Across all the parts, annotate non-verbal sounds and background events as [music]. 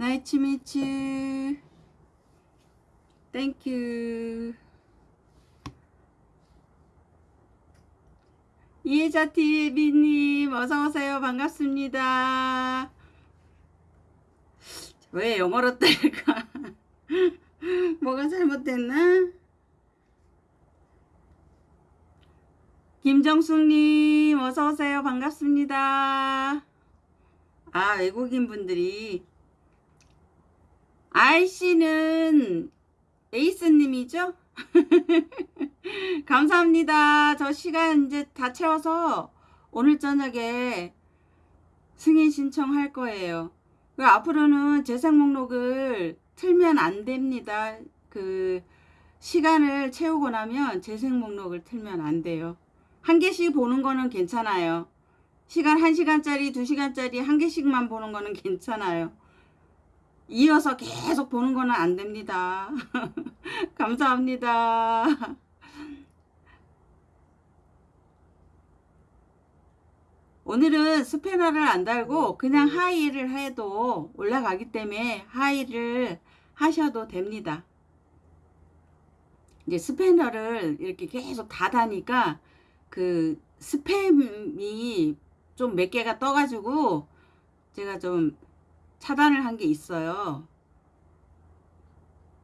Nice to meet you. Thank you. 이해자 TV님 어서오세요. 반갑습니다. 왜 영어로 뜰까? [laughs] 뭐가 잘못됐나? 김정숙님 어서오세요. 반갑습니다. 아 외국인 분들이 아이씨는 에이스님이죠? [laughs] 감사합니다. 저 시간 이제 다 채워서 오늘 저녁에 승인 신청할 거예요. 그 앞으로는 재생 목록을 틀면 안 됩니다. 그 시간을 채우고 나면 재생 목록을 틀면 안 돼요. 한 개씩 보는 거는 괜찮아요. 시간 1시간짜리, 2시간짜리 한 개씩만 보는 거는 괜찮아요. 이어서 계속 보는 거는 안 됩니다. [laughs] 감사합니다. 오늘은 스패너를 안 달고 그냥 하이를 해도 올라가기 때문에 하이를 하셔도 됩니다. 이제 스패너를 이렇게 계속 닫아니까 그 스팸이 좀 몇 개가 떠가지고 제가 좀 차단을 한 게 있어요.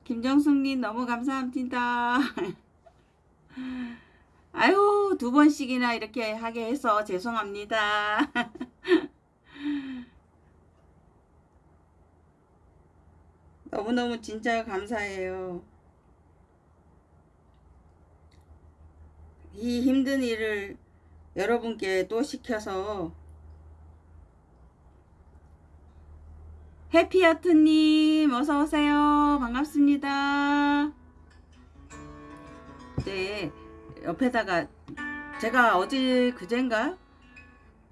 김정숙님 너무 감사합니다. [laughs] 아유 두 번씩이나 이렇게 하게 해서 죄송합니다. [laughs] 너무너무 진짜 감사해요. 이 힘든 일을 여러분께 또 시켜서 해피하트님 어서오세요. 반갑습니다. 네 옆에다가 제가 어제 그젠가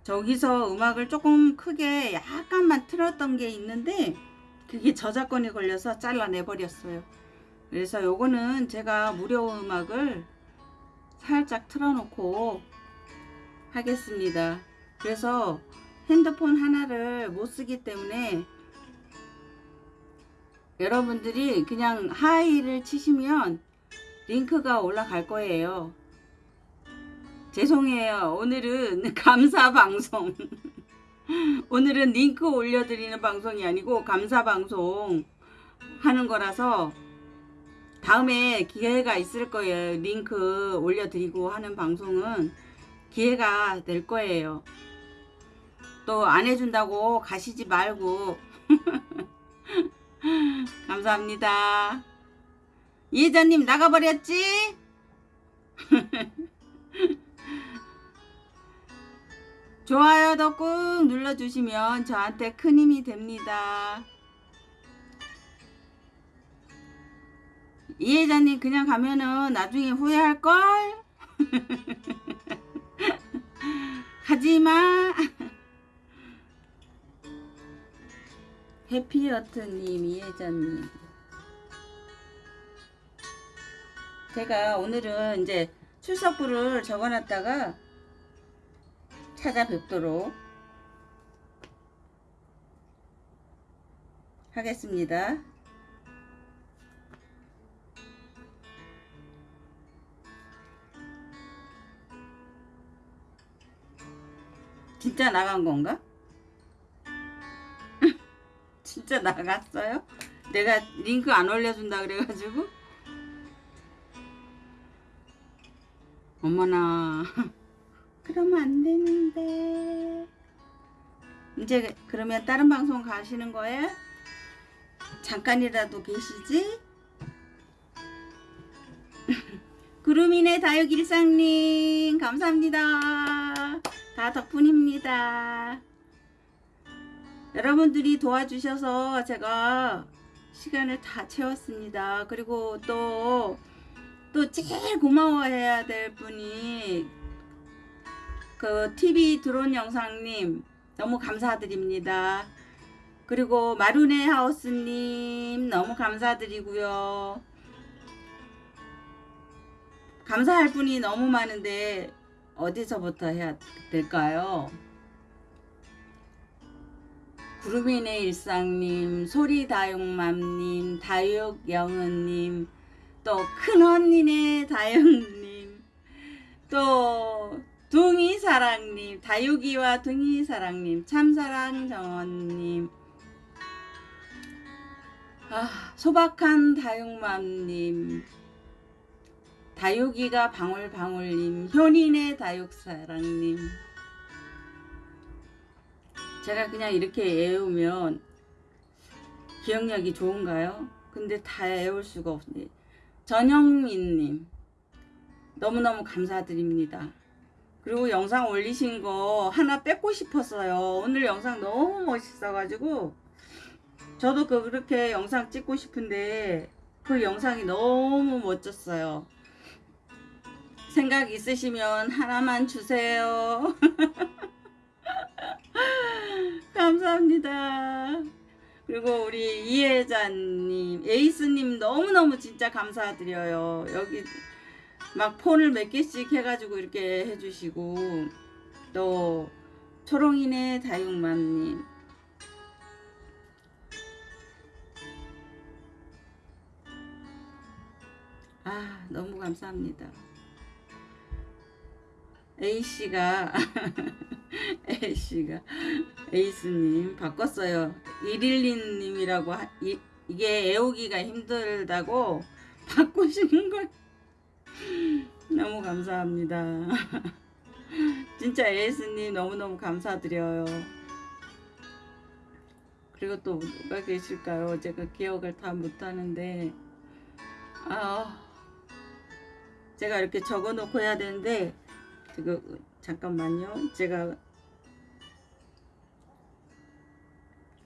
저기서 음악을 조금 크게 약간만 틀었던 게 있는데 그게 저작권이 걸려서 잘라내 버렸어요. 그래서 요거는 제가 무료 음악을 살짝 틀어놓고 하겠습니다. 그래서 핸드폰 하나를 못 쓰기 때문에 여러분들이 그냥 하이를 치시면 링크가 올라갈 거예요. 죄송해요. 오늘은 [laughs] 감사 방송. [laughs] 오늘은 링크 올려드리는 방송이 아니고 감사 방송 하는 거라서 다음에 기회가 있을 거예요. 링크 올려드리고 하는 방송은 기회가 될 거예요. 또 안 해준다고 가시지 말고 [laughs] [gasps] 감사합니다. 이혜자님 나가버렸지? [laughs] 좋아요도 꾹 눌러주시면 저한테 큰 힘이 됩니다. 이혜자님 그냥 가면은 나중에 후회할걸? [laughs] 가지마. [laughs] 해피어트님, 이혜자님. 제가 오늘은 이제 출석부를 적어놨다가 찾아뵙도록 하겠습니다. 진짜 나간 건가? 진짜 나갔어요? 내가 링크 안 올려준다 그래가지고 어머나 [laughs] 그러면 안 되는데 이제 그러면 다른 방송 가시는 거예요? 잠깐이라도 계시지? [laughs] 구름이네 다육일상님 감사합니다 다 덕분입니다 여러분들이 도와주셔서 제가 시간을 다 채웠습니다. 그리고 또, 또 제일 고마워해야 될 분이 그 TV 드론 영상님 너무 감사드립니다. 그리고 마루네 하우스님 너무 감사드리고요. 감사할 분이 너무 많은데 어디서부터 해야 될까요? 구름이네 일상님, 소리다육맘님, 다육영은님, 또 큰언니네 다육님, 또 둥이사랑님, 다육이와 둥이사랑님, 참사랑 정원님, 아, 소박한 다육맘님, 다육이가 방울방울님, 효린의 다육사랑님, 제가 그냥 이렇게 외우면 기억력이 좋은가요? 근데 다 외울 수가 없네. 전영민님 너무너무 감사드립니다. 그리고 영상 올리신 거 하나 뺏고 싶었어요. 오늘 영상 너무 멋있어가지고 저도 그 그렇게 영상 찍고 싶은데 그 영상이 너무 멋졌어요. 생각 있으시면 하나만 주세요. [laughs] [laughs] 감사합니다. 그리고 우리 이혜자님, 에이스님 너무너무 진짜 감사드려요. 여기 막 폰을 몇 개씩 해가지고 이렇게 해주시고 또 초롱이네 다육맘님 아 너무 감사합니다. A씨가 [laughs] A씨가 에이스님 바꿨어요. 112님이라고 이, 이게 애우기가 힘들다고 [laughs] 바꾸시는 걸 [laughs] 너무 감사합니다. 진짜 에이스님 너무너무 감사드려요. 그리고 또 누가 계실까요? 제가 기억을 다 못하는데 아 제가 이렇게 적어놓고 해야 되는데 지금 잠깐만요. 제가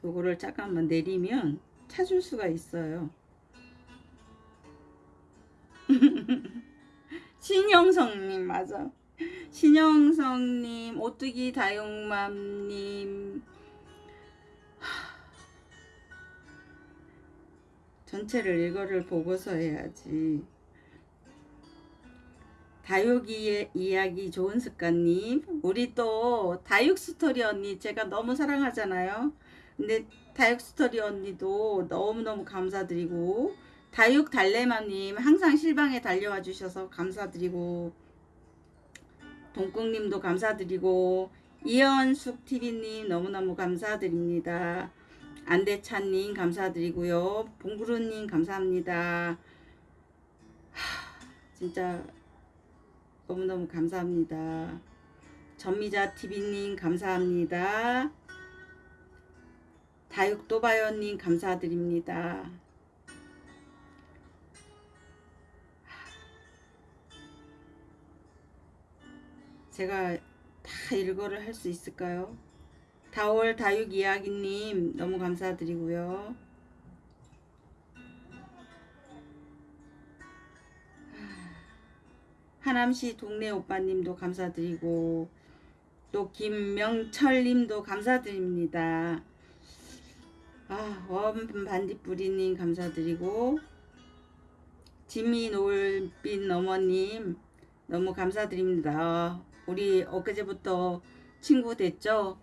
요거를 잠깐만 내리면 찾을 수가 있어요. [laughs] 신영성님 맞아. 신영성님, 오뚜기 다육맘님 전체를 이거를 보고서 해야지. 다육이의 이야기 좋은 습관님. 우리 또 다육 스토리 언니 제가 너무 사랑하잖아요. 근데 다육 스토리 언니도 너무너무 감사드리고 다육 달래맘님 항상 실방에 달려와 주셔서 감사드리고 동국님도 감사드리고 이현숙 TV님 너무너무 감사드립니다. 안대찬님 감사드리고요. 봉구루님 감사합니다. 하, 진짜 너무너무 감사합니다. 전미자 TV님 감사합니다. 다육도바연님 감사드립니다. 제가 다 일거를 할 수 있을까요? 다월 다육 이야기님 너무 감사드리고요. 하남시 동네 오빠님도 감사드리고 또 김명철님도 감사드립니다. 아, 원반딧불이님 감사드리고 지미 노을빛 어머님 너무 감사드립니다. 우리 엊그제부터 친구 됐죠?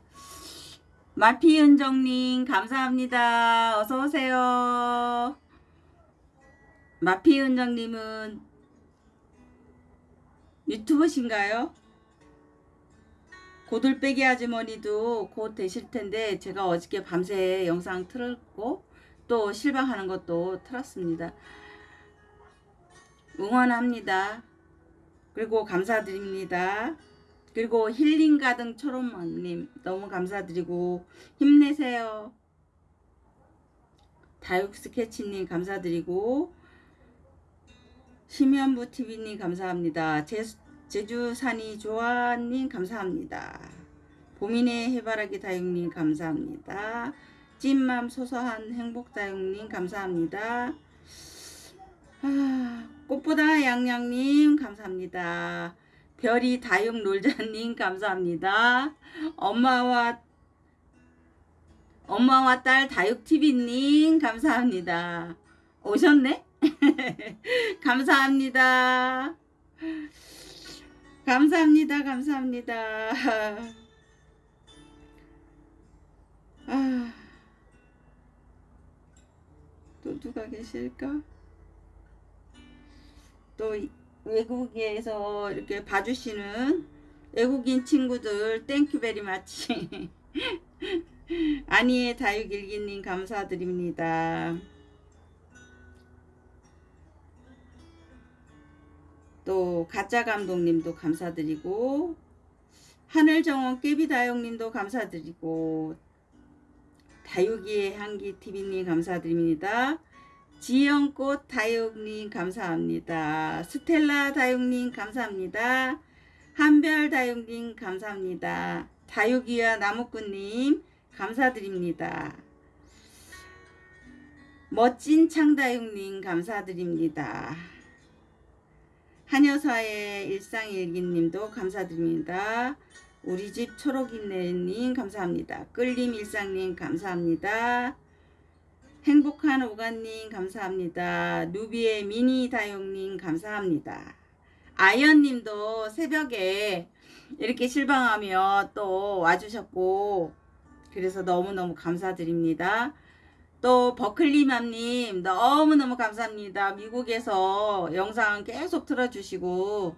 마피은정님 감사합니다. 어서오세요. 마피은정님은 유튜버신가요? 고들빼기 아주머니도 곧 되실 텐데 제가 어저께 밤새 영상 틀었고 또 실방하는 것도 틀었습니다. 응원합니다. 그리고 감사드립니다. 그리고 힐링 가등 초롬님 너무 감사드리고 힘내세요. 다육 스케치님 감사드리고 심연부 TV님 감사합니다. 제, 제주산이 조아님 감사합니다. 봄이네 해바라기 다육님 감사합니다. 찐맘 소소한 행복다육님 감사합니다. 아, 꽃보다 양양님 감사합니다. 별이 다육 놀자님 감사합니다. 엄마와 엄마와 딸 다육TV님 감사합니다. 오셨네? [laughs] 감사합니다. 감사합니다. 감사합니다. [laughs] 아, 또 누가 계실까? 또 외국에서 이렇게 봐주시는 외국인 친구들 thank you very much 아니에 다육일기님 감사드립니다. 또 가짜 감독님도 감사드리고 하늘정원 깨비다육님도 감사드리고 다육이의 향기 TV님 감사드립니다. 지영꽃 다육님 감사합니다. 스텔라 다육님 감사합니다. 한별 다육님 감사합니다. 다육이와 나무꾼님 감사드립니다. 멋진 창다육님 감사드립니다. 한여사의 일상일기님도 감사드립니다. 우리 집 초록이네님 감사합니다. 끌림 일상님 감사합니다. 행복한 오가님 감사합니다. 누비의 미니 다용님 감사합니다. 아연님도 새벽에 이렇게 실방하며 또 와주셨고 그래서 너무너무 감사드립니다. 또 버클리맘님 너무너무 감사합니다. 미국에서 영상 계속 틀어주시고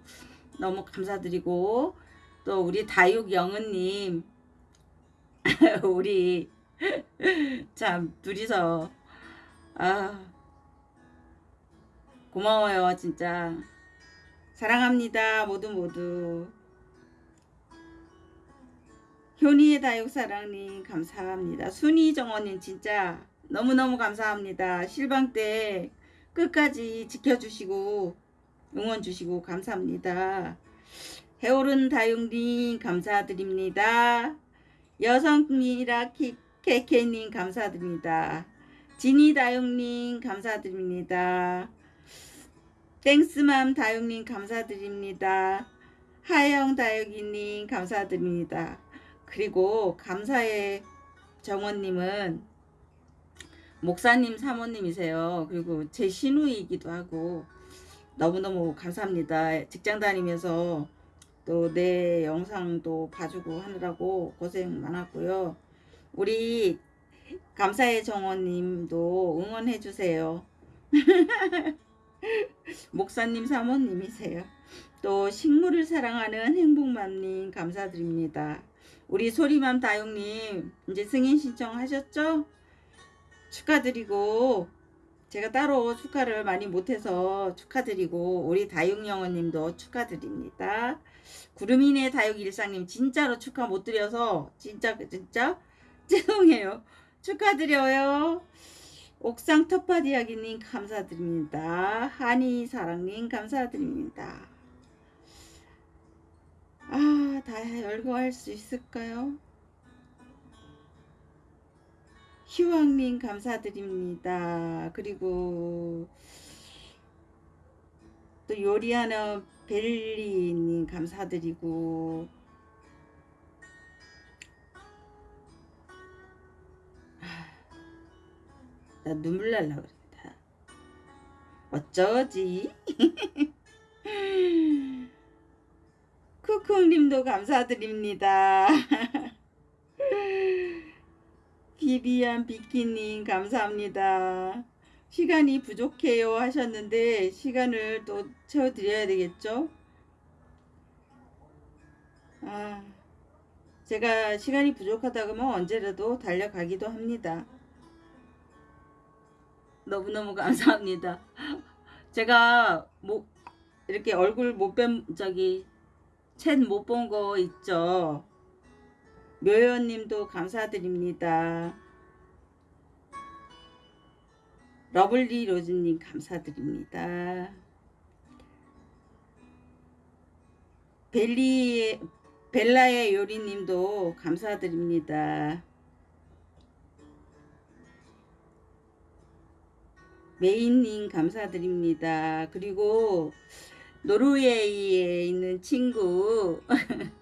너무 감사드리고 또 우리 다육 영은님 [laughs] 우리 [laughs] 참 둘이서 아 고마워요 진짜. 사랑합니다 모두 모두. 효니의 다육사랑님 감사합니다. 순이 정원님 진짜 너무너무 감사합니다 실방 때 끝까지 지켜주시고 응원 주시고 감사합니다 해오른 다육님 감사드립니다 여성이라 케케님 감사드립니다. 지니 다육님 감사드립니다. 땡스맘 다육님 감사드립니다. 하영 다육이님 감사드립니다. 그리고 감사의 정원님은 목사님 사모님이세요. 그리고 제 신우이기도 하고 너무너무 감사합니다. 직장 다니면서 또 내 영상도 봐주고 하느라고 고생 많았고요. 우리 감사의 정원님도 응원해 주세요. [laughs] 목사님 사모님이세요. 또 식물을 사랑하는 행복맘님 감사드립니다. 우리 소리맘 다육님 이제 승인 신청하셨죠? 축하드리고 제가 따로 축하를 많이 못해서 축하드리고 우리 다육영어님도 축하드립니다. 구름이네 다육일상님 진짜로 축하 못 드려서 진짜 진짜 [laughs] 죄송해요. 축하드려요. 옥상 텃밭 이야기님 감사드립니다. 한이 사랑님 감사드립니다. 아, 다 열거할 수 있을까요? 희왕님 감사드립니다. 그리고 또 요리하는 벨리님 감사드리고 나 눈물 날라 그랬다. 어쩌지? [laughs] 쿠쿠님도 감사드립니다. [laughs] 비비안 비키님 감사합니다. 시간이 부족해요 하셨는데 시간을 또 채워드려야 되겠죠? 아, 제가 시간이 부족하다 그러면 언제라도 달려가기도 합니다. 너무너무 감사합니다. 제가 뭐 이렇게 얼굴 못 뵌 저기 챗 못 본 거 있죠. 묘연님도 감사드립니다. 러블리 로즈님 감사드립니다. 벨리 벨라의 요리님도 감사드립니다. 메인님 감사드립니다. 그리고 노르웨이에 있는 친구 [laughs]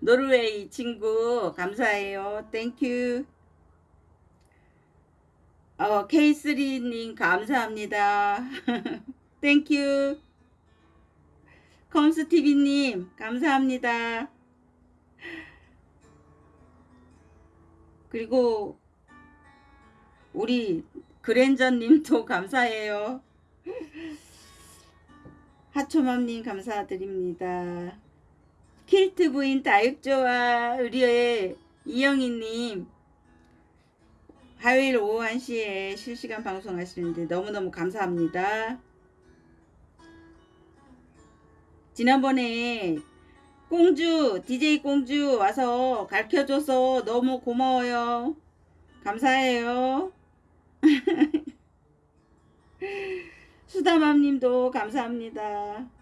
노르웨이 친구 감사해요. Thank you. 어, K3님 감사합니다. [laughs] Thank you. 컴스TV님 감사합니다. 그리고 우리 그랜저님도 [laughs] 감사해요. 하초맘님 감사드립니다. 킬트 부인 다육조와 의료의 이영희님 화요일 오후 1시에 실시간 방송하시는데 너무너무 감사합니다. 지난번에 공주 DJ 공주 와서 가르쳐줘서 너무 고마워요. 감사해요. [laughs] 수다맘님도 감사합니다.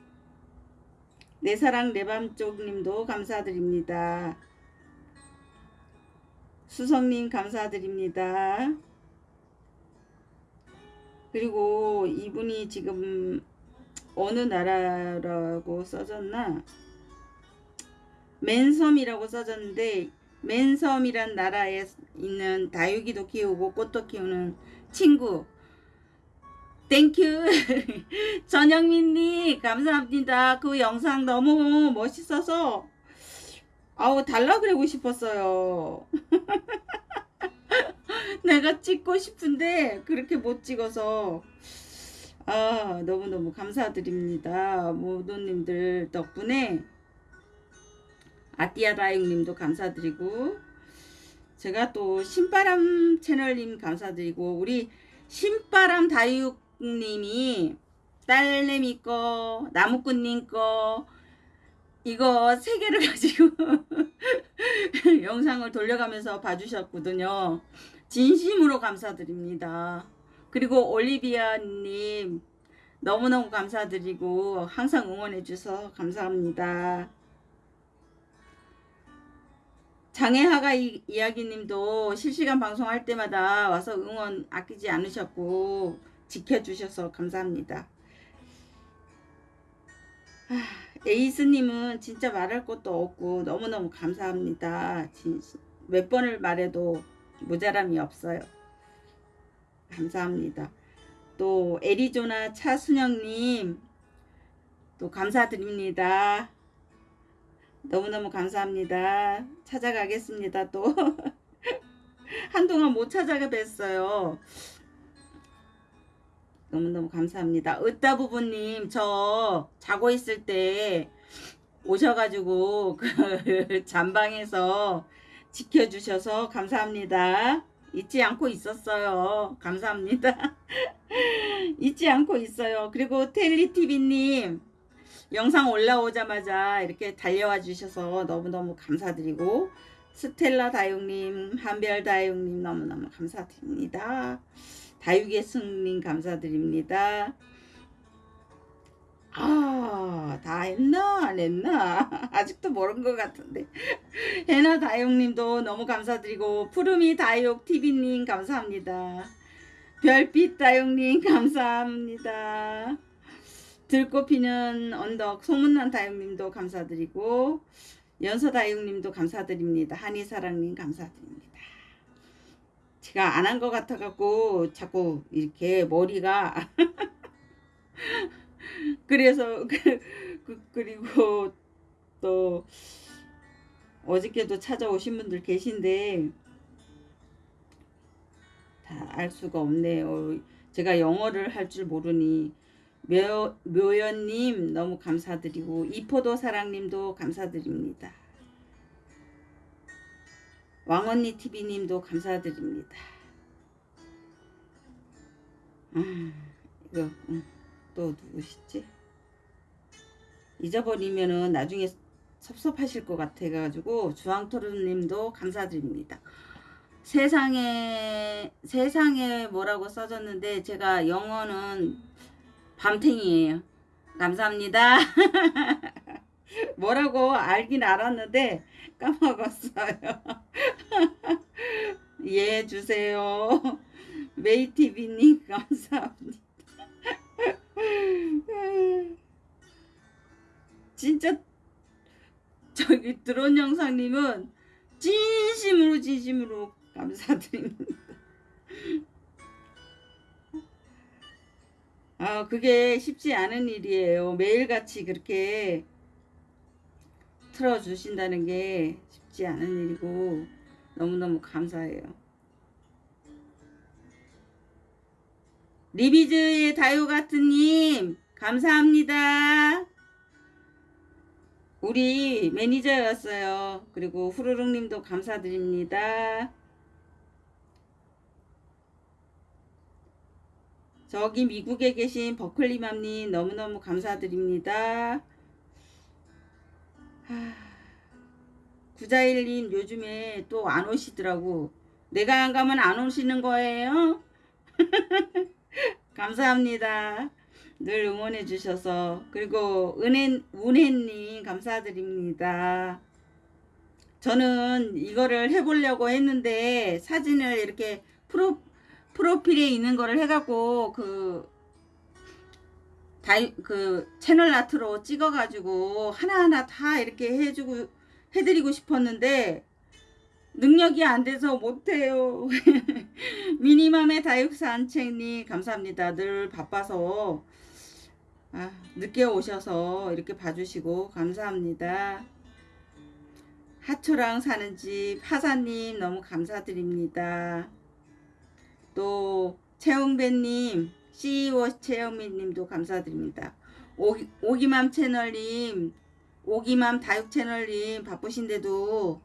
내 사랑 내밤쪽님도 감사드립니다. 수성님 감사드립니다. 그리고 이분이 지금 어느 나라라고 써졌나? 맨섬이라고 써졌는데 맨섬이란 나라에 있는 다육이도 키우고 꽃도 키우는 친구 thank you [laughs] 전영민님 감사합니다. 그 영상 너무 멋있어서. 아우 달라 그러고 싶었어요. [laughs] 내가 찍고 싶은데 그렇게 못 찍어서. 아 너무너무 감사드립니다. 모도님들 덕분에. 아띠아 다육님도 감사드리고. 제가 또 신바람 채널님 감사드리고. 우리 신바람 다육 님이 딸내미 거 나무꾼님 거 이거 세 개를 [laughs] 가지고 영상을 돌려가면서 봐주셨거든요. 진심으로 감사드립니다. 그리고 올리비아님 너무너무 감사드리고 항상 응원해주셔서 감사합니다. 장애하가 이, 이야기님도 실시간 방송할 때마다 와서 응원 아끼지 않으셨고 지켜주셔서 감사합니다. 아, 에이스님은 진짜 말할 것도 없고 너무너무 감사합니다. 몇 번을 말해도 모자람이 없어요. 감사합니다. 또 애리조나 차순영님 또 감사드립니다. 너무너무 감사합니다. 찾아가겠습니다. 또 [laughs] 한동안 못 찾아가 뵀어요. 너무너무 감사합니다. 으따 부부님 저 자고 있을 때 오셔가지고 [laughs] 그 잠방에서 지켜주셔서 감사합니다. 잊지 않고 있었어요. 감사합니다. [laughs] 잊지 않고 있어요. 그리고 텔리TV님 영상 올라오자마자 이렇게 달려와 주셔서 너무너무 감사드리고 스텔라 다육님, 한별 다육님 너무너무 감사드립니다. 다육의 승님 감사드립니다. 아, 다 했나? 안 했나? [laughs] 아직도 모르는 것 같은데. 해나 다육님도 너무 감사드리고, 푸르미 다육 TV님 감사합니다. 별빛 다육님 감사합니다. 들꽃피는 언덕 소문난 다육님도 감사드리고, 연서 다육님도 감사드립니다. 한이사랑님 감사드립니다. 제가 안 한 것 같아갖고 자꾸 이렇게 머리가 [laughs] 그래서 그, 그, 그리고 또 어저께도 찾아오신 분들 계신데 다 알 수가 없네요. 제가 영어를 할 줄 모르니 묘, 묘연님 너무 감사드리고 이포도 사랑님도 감사드립니다. 왕언니 TV님도 감사드립니다. 음, 이거 음, 또 누구시지? 잊어버리면은 나중에 섭섭하실 것 같아가지고 주황토르님도 감사드립니다. 세상에 세상에 뭐라고 써졌는데 제가 영어는 밤탱이에요. 감사합니다. [laughs] 뭐라고 알긴 알았는데 [laughs] 까먹었어요. 이해해 [laughs] 주세요. 메이티비님 [laughs] 감사합니다. 진짜 저기 드론 영상님은 진심으로 진심으로 감사드립니다. 아 그게 쉽지 않은 일이에요. 매일같이 그렇게 틀어 주신다는 게 쉽지 않은 일이고 너무너무 감사해요. 리비즈의 다요가트님 감사합니다. 우리 매니저였어요. 그리고 후루룩님도 감사드립니다. 저기 미국에 계신 버클리맘님 너무너무 감사드립니다. 하... 구자일님 요즘에 또 안 오시더라고. 내가 안 가면 안 오시는 거예요? [laughs] 감사합니다. 늘 응원해 주셔서 그리고 은혜 운혜님 감사드립니다. 저는 이거를 해보려고 했는데 사진을 이렇게 프로 프로필에 있는 거를 해갖고 그 다이 그 채널 아트로 찍어 가지고 하나하나 다 이렇게 해주고 해드리고 싶었는데 능력이 안 돼서 못해요. [laughs] 미니맘의 다육산책님 감사합니다. 늘 바빠서 아, 늦게 오셔서 이렇게 봐주시고 감사합니다. 하초랑 사는 집 하사님 너무 감사드립니다. 또 채용배님 CEO 채영미님도 감사드립니다. 오기, 오기맘 채널님 오기맘 다육 채널님 바쁘신데도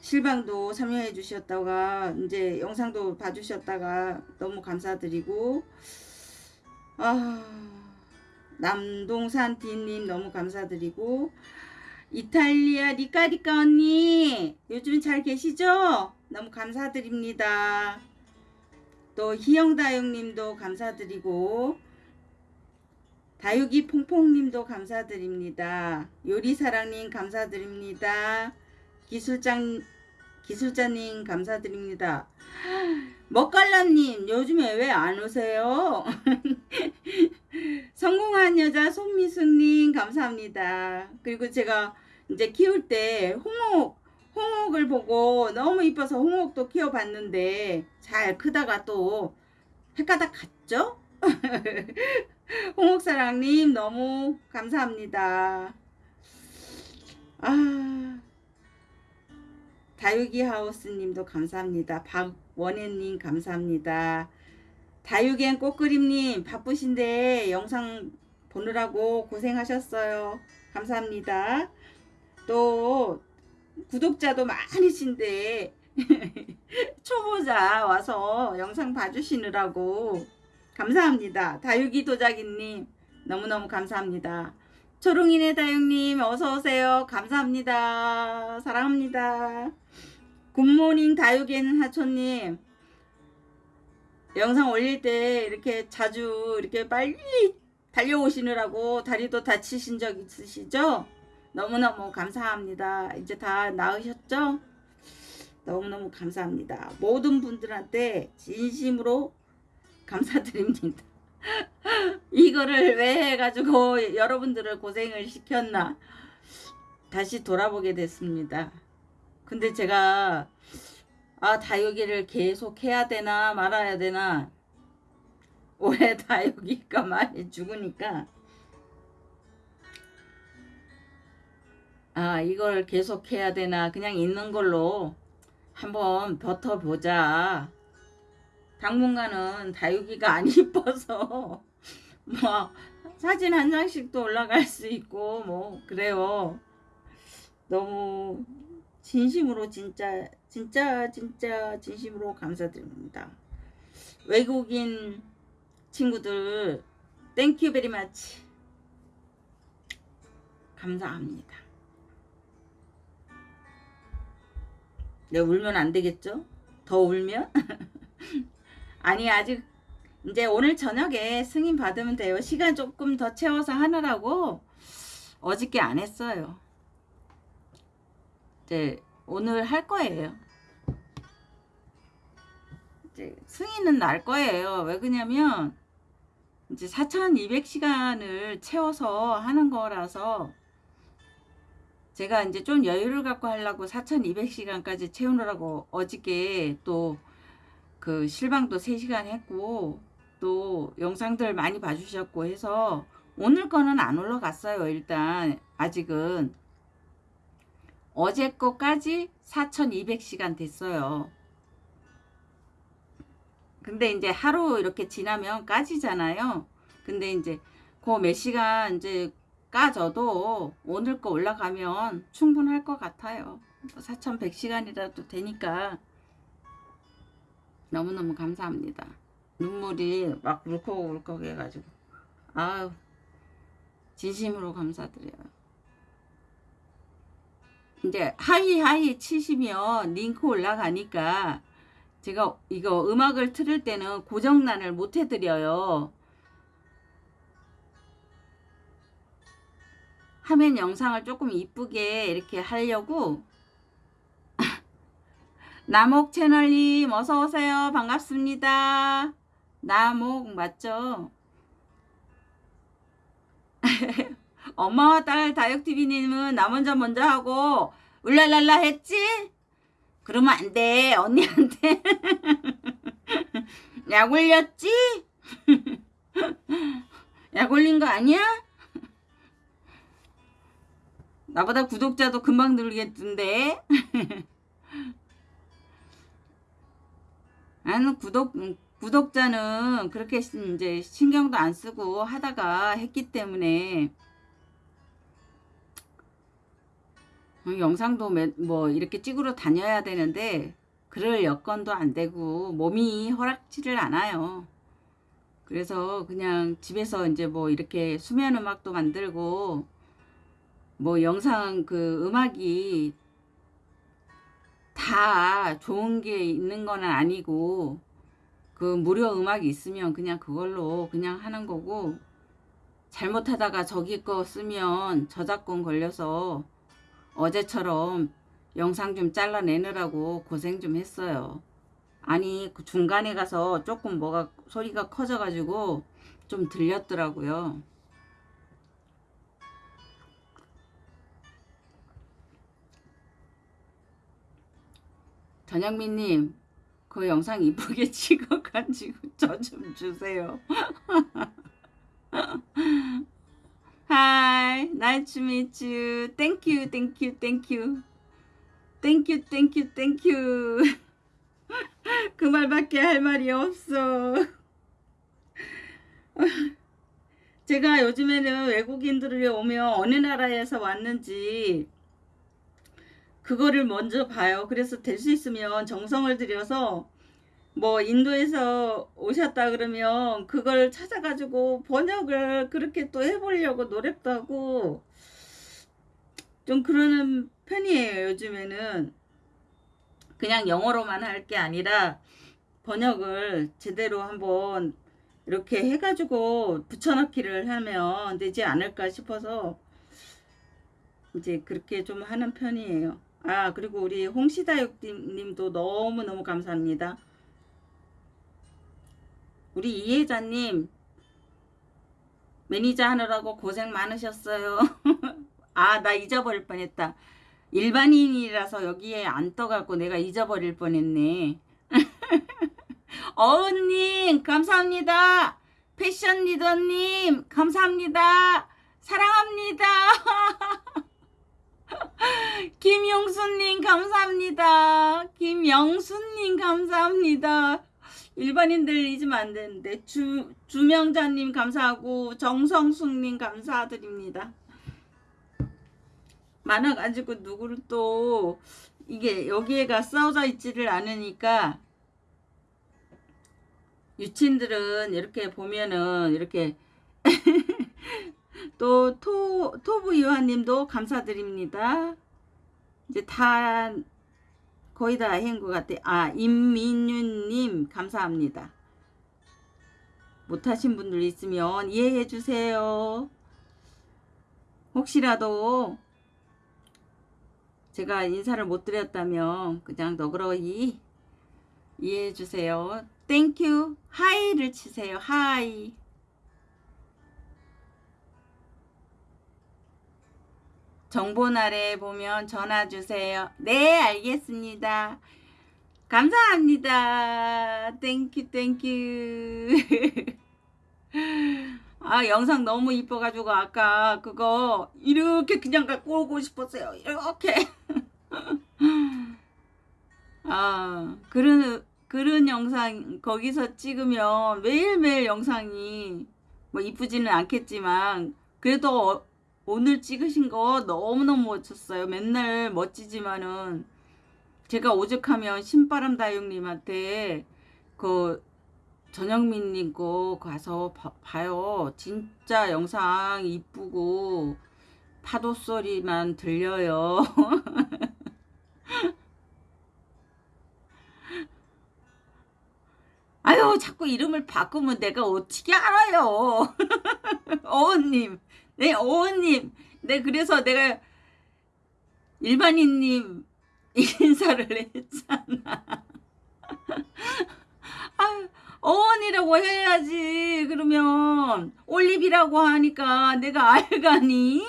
실방도 참여해 주셨다가 이제 영상도 봐주셨다가 너무 감사드리고 아 남동산 디님 너무 감사드리고 이탈리아 리카리카 언니 요즘 잘 계시죠? 너무 감사드립니다. 또 희영다육님도 감사드리고 다육이 퐁퐁님도 감사드립니다. 요리사랑님 감사드립니다. 기술장 기술자님 감사드립니다. 먹갈라님 요즘에 왜 안 오세요? [laughs] 성공한 여자 손미숙님 감사합니다. 그리고 제가 이제 키울 때 홍옥 홍옥을 보고 너무 이뻐서 홍옥도 키워봤는데 잘 크다가 또 헷가닥 갔죠? [laughs] 홍옥사랑님 너무 감사합니다. 아 다육이 하우스님도 감사합니다. 박원혜님 감사합니다. 다육엔 꽃그림님 바쁘신데 영상 보느라고 고생하셨어요. 감사합니다. 또 구독자도 많으신데 [laughs] 초보자 와서 영상 봐주시느라고 감사합니다. 다육이 도자기님 너무너무 감사합니다. 초롱이네 다육님 어서오세요. 감사합니다. 사랑합니다. 굿모닝 다육이는 하초님 영상 올릴 때 이렇게 자주 이렇게 빨리 달려오시느라고 다리도 다치신 적 있으시죠? 너무너무 감사합니다. 이제 다 나으셨죠? 너무너무 감사합니다. 모든 분들한테 진심으로 감사드립니다. [laughs] 이거를 왜 해가지고 여러분들을 고생을 시켰나 다시 돌아보게 됐습니다. 근데 제가 아 다육이를 계속 해야 되나 말아야 되나 올해 다육이가 많이 죽으니까 아 이걸 계속 해야 되나? 그냥 있는 걸로 한번 버텨보자. 당분간은 다육이가 안 [laughs] 이뻐서 뭐 사진 한 장씩도 올라갈 수 있고 뭐 그래요. 너무 진심으로 진짜 진짜 진짜 진심으로 감사드립니다. 외국인 친구들 thank you very much 감사합니다 내가 울면 안 되겠죠? 더 울면? [laughs] 아니 아직 이제 오늘 저녁에 승인 받으면 돼요. 시간 조금 더 채워서 하느라고 어저께 안 했어요. 이제 오늘 할 거예요. 이제 승인은 날 거예요. 왜 그러냐면 이제 4,200시간을 채워서 하는 거라서 제가 이제 좀 여유를 갖고 하려고 4200시간까지 채우느라고 어저께 또 그 실방도 3시간 했고 또 영상들 많이 봐주셨고 해서 오늘 거는 안 올라갔어요 일단. 아직은. 어제 거까지 4200시간 됐어요. 근데 이제 하루 이렇게 지나면 까지잖아요. 근데 이제 그 몇 시간 이제 까져도 오늘 거 올라가면 충분할 것 같아요. 4,100시간이라도 되니까 너무너무 감사합니다. 눈물이 막 울컥울컥 해가지고 아유 진심으로 감사드려요. 이제 hi hi 치시면 링크 올라가니까 제가 이거 음악을 틀을 때는 고정란을 못 해드려요. 화면 영상을 조금 이쁘게 이렇게 하려고 [laughs] 나목 채널님 어서오세요 반갑습니다 나목 맞죠 [laughs] 엄마와 딸 다육TV님은 나 먼저 먼저 하고 울랄랄라 했지? 그러면 안 돼 언니한테 [laughs] 약 올렸지? 약 올린 거 아니야? 나보다 구독자도 금방 늘겠던데 [laughs] 나는 구독 구독자는 그렇게 이제 신경도 안 쓰고 하다가 했기 때문에 어, 영상도 뭐 이렇게 찍으러 다녀야 되는데 그럴 여건도 안 되고 몸이 허락지를 않아요. 그래서 그냥 집에서 이제 뭐 이렇게 수면 음악도 만들고 뭐 영상 그 음악이 다 좋은 게 있는 건 아니고 그 무료 음악이 있으면 그냥 그걸로 그냥 하는 거고 잘못하다가 저기 거 쓰면 저작권 걸려서 어제처럼 영상 좀 잘라내느라고 고생 좀 했어요. 아니 그 중간에 가서 조금 뭐가 소리가 커져가지고 좀 들렸더라고요. 전영민님 그 영상 이쁘게 찍어가지고 저 좀 주세요. You, thank you. Thank you, thank you, thank you. 그 말밖에 할 말이 없어. 제가 요즘에는 외국인들이 오면 어느 나라에서 왔는지 그거를 먼저 봐요. 그래서 될 수 있으면 정성을 들여서 뭐 인도에서 오셨다 그러면 그걸 찾아가지고 번역을 그렇게 또 해보려고 노력도 하고 좀 그러는 편이에요 요즘에는 그냥 영어로만 할 게 아니라 번역을 제대로 한번 이렇게 해가지고 붙여넣기를 하면 되지 않을까 싶어서 이제 그렇게 좀 하는 편이에요. 아 그리고 우리 홍시다육님도 너무너무 감사합니다. 우리 이혜자님 매니저 하느라고 고생 많으셨어요. [laughs] 아 나 잊어버릴 뻔했다. 일반인이라서 여기에 안 떠갖고 내가 잊어버릴 뻔했네. [laughs] 어은님 감사합니다. 패션 리더님 감사합니다. 사랑합니다. [laughs] 김용수님 감사합니다. 김영수님 감사합니다. 일반인들 잊으면 안 되는데 주, 주명자님 감사하고 정성숙님 감사드립니다. 많아가지고 누구를 또 이게 여기에가 써져 있지를 않으니까 유친들은 이렇게 보면은 이렇게 또 토, 토부 유한님도 감사드립니다. 이제 다 거의 다 한 것 같아. 아 임민윤님 감사합니다. 못하신 분들 있으면 이해해 주세요. 혹시라도 제가 인사를 못 드렸다면 그냥 너그러이 이해해 주세요. Thank you hi를 치세요. Hi 정보날에 보면 전화 주세요. 네, 알겠습니다. 감사합니다. Thank you, thank you. [laughs] 아, 영상 너무 이뻐가지고 아까 그거 이렇게 그냥 갖고 오고 싶었어요. 이렇게. [laughs] 아, 그런, 그런 영상 거기서 찍으면 매일매일 영상이 뭐 이쁘지는 않겠지만 그래도 어- 오늘 찍으신 거 너무너무 멋졌어요. 맨날 멋지지만은 제가 오죽하면 신바람 다육님한테 그 전영민님 거 가서 봐, 봐요. 진짜 영상 이쁘고 파도 소리만 들려요. [laughs] 아유, 자꾸 이름을 바꾸면 내가 어떻게 알아요? [laughs] 어원님, 네, 어원님. 네, 그래서 내가 일반인님 인사를 [laughs] 했잖아. [laughs] 아유, 어원이라고 해야지. 그러면 올립이라고 하니까 내가 알가니?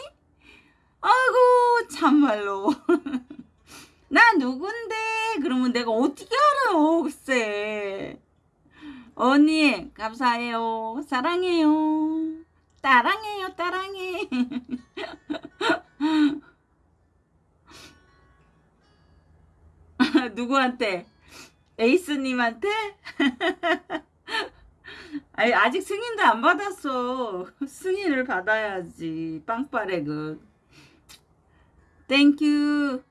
아이고, 참말로. [laughs] 나 누군데? 그러면 내가 어떻게 알아요, 글쎄. 언니, 감사해요. 사랑해요. 따랑해요, 따랑해. [laughs] 누구한테? 에이스님한테? [laughs] 아니, 아직 승인도 안 받았어. 승인을 받아야지. 빵빠레그. 땡큐.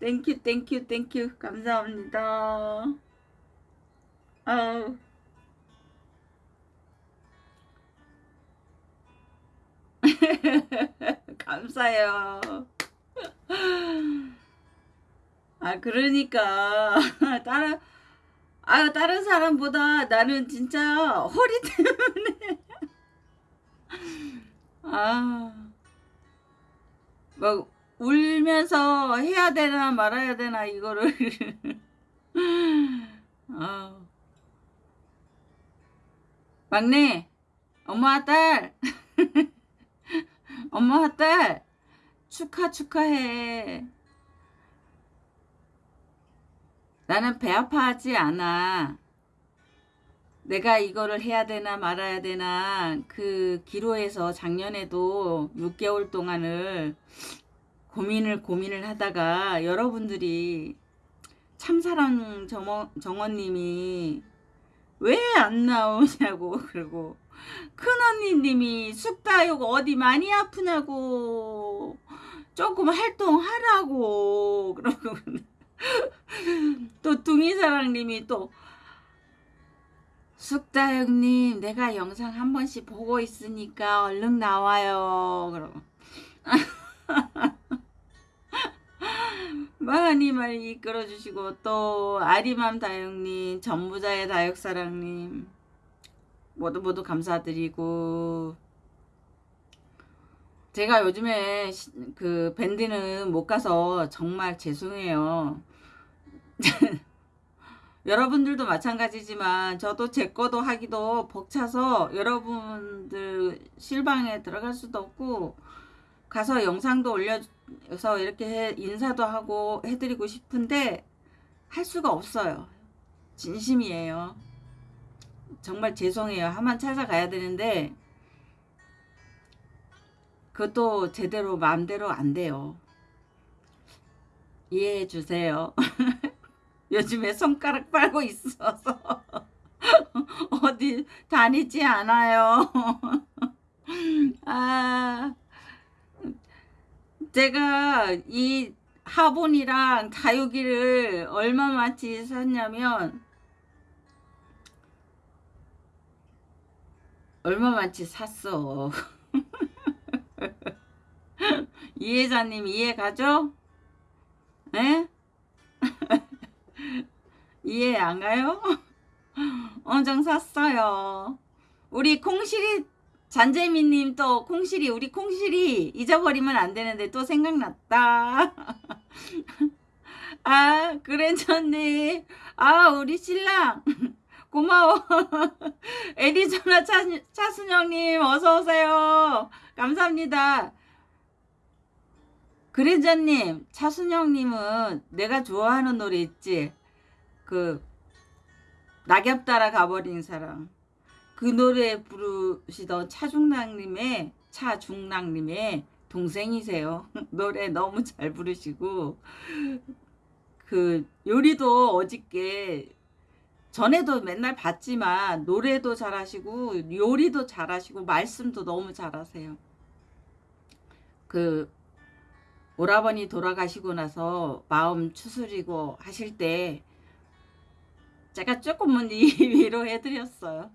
땡큐, 땡큐, 땡큐. 감사합니다. 아우. [laughs] 감사해요. 아, 그러니까. [laughs] 다른, 아, 다른 사람보다 나는 진짜 허리 때문에. [laughs] 아. 막, 울면서 해야 되나 말아야 되나, 이거를. 아. 막내, 엄마 딸. 엄마 딸. 축하, 축하해. 나는 배 아파하지 않아. 내가 이거를 해야 되나 말아야 되나 그 기로에서 작년에도 6개월 동안을 고민을 고민을 하다가 여러분들이 참사랑 정원, 정원님이 왜 안 나오냐고 [laughs] 그러고 큰언니님이 쑥다육 어디 많이 아프냐고. 조금 활동하라고. [laughs] 그러고 또 둥이사랑님이 또 쑥다육님 내가 영상 한 번씩 보고 있으니까 얼른 나와요. 그러고. [laughs] 많이 많이 이끌어주시고 또 아리맘 다육님 전부자의 다육사랑님 모두 모두 감사드리고 제가 요즘에 시- 그 밴드는 못 가서 정말 죄송해요. [laughs] 여러분들도 마찬가지지만 저도 제 거도 하기도 벅차서 여러분들 실방에 들어갈 수도 없고 가서 영상도 올려서 이렇게 해- 인사도 하고 해드리고 싶은데 할 수가 없어요. 진심이에요. 정말 죄송해요. 한번 찾아가야 되는데 그것도 제대로 마음대로 안 돼요. 이해해 주세요. [laughs] 요즘에 손가락 빨고 있어서 [laughs] 어디 다니지 않아요. [laughs] 아, 제가 이 화분이랑 다육이를 얼마만치 샀냐면 얼마만치 샀어. [laughs] 이해자님 이해 가죠? 에? [laughs] 이해 안 가요? [laughs] 엄청 샀어요. 우리 콩실이 잔재미님 또 콩실이 우리 콩실이 잊어버리면 안 되는데 또 생각났다. 아 그랜저님 아 우리 신랑 고마워. [laughs] 애리조나 차, 차순영님 어서 오세요. 감사합니다. 그랜저님 차순영님은 내가 좋아하는 노래 있지? 그 낙엽 따라 가버린 사람 그 노래 부르시던 차중랑님의 차중랑님의 동생이세요 [laughs] 노래 너무 잘 부르시고 그 요리도 어저께 전에도 맨날 봤지만 노래도 잘하시고 요리도 잘하시고 말씀도 너무 잘하세요. 그 오라버니 돌아가시고 나서 마음 추스리고 하실 때 제가 조금은 [laughs] 위로해 드렸어요.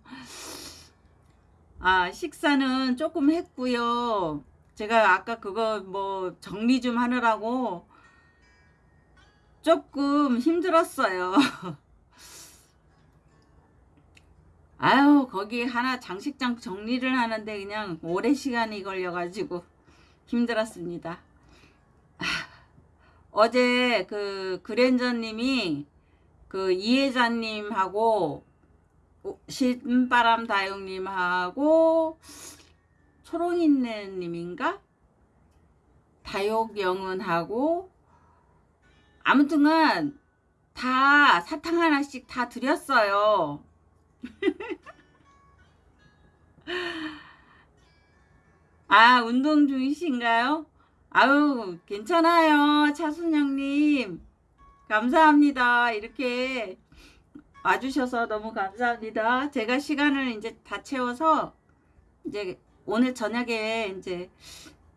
아, 식사는 조금 했고요. 제가 아까 그거 뭐 정리 좀 하느라고 조금 힘들었어요. [laughs] 아유, 거기 하나 장식장 정리를 하는데 그냥 오래 시간이 걸려가지고 힘들었습니다. 아, 어제 그 그랜저님이 그 이혜자님하고 신바람 다육님하고 초롱이네님인가? 다육영은하고 아무튼간 다 사탕 하나씩 다 드렸어요. [laughs] 아, 운동 중이신가요? 아유, 괜찮아요. 차순영님. 감사합니다. 이렇게 와주셔서 너무 감사합니다. 제가 시간을 이제 다 채워서 이제 오늘 저녁에 이제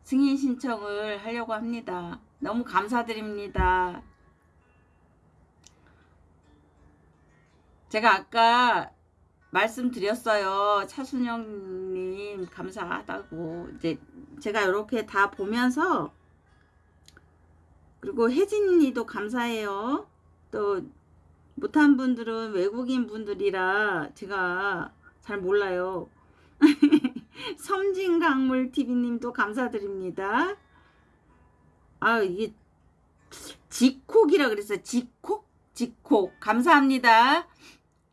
승인 신청을 하려고 합니다. 너무 감사드립니다. 제가 아까 말씀드렸어요. 차순영님 감사하다고 이제 제가 이렇게 다 보면서 그리고 혜진이도 감사해요. 또 못한 분들은 외국인 분들이라 제가 잘 몰라요. [laughs] 섬진강물TV님도 감사드립니다. 아 이게 지콕이라 그랬어요. 지콕? 지콕 감사합니다.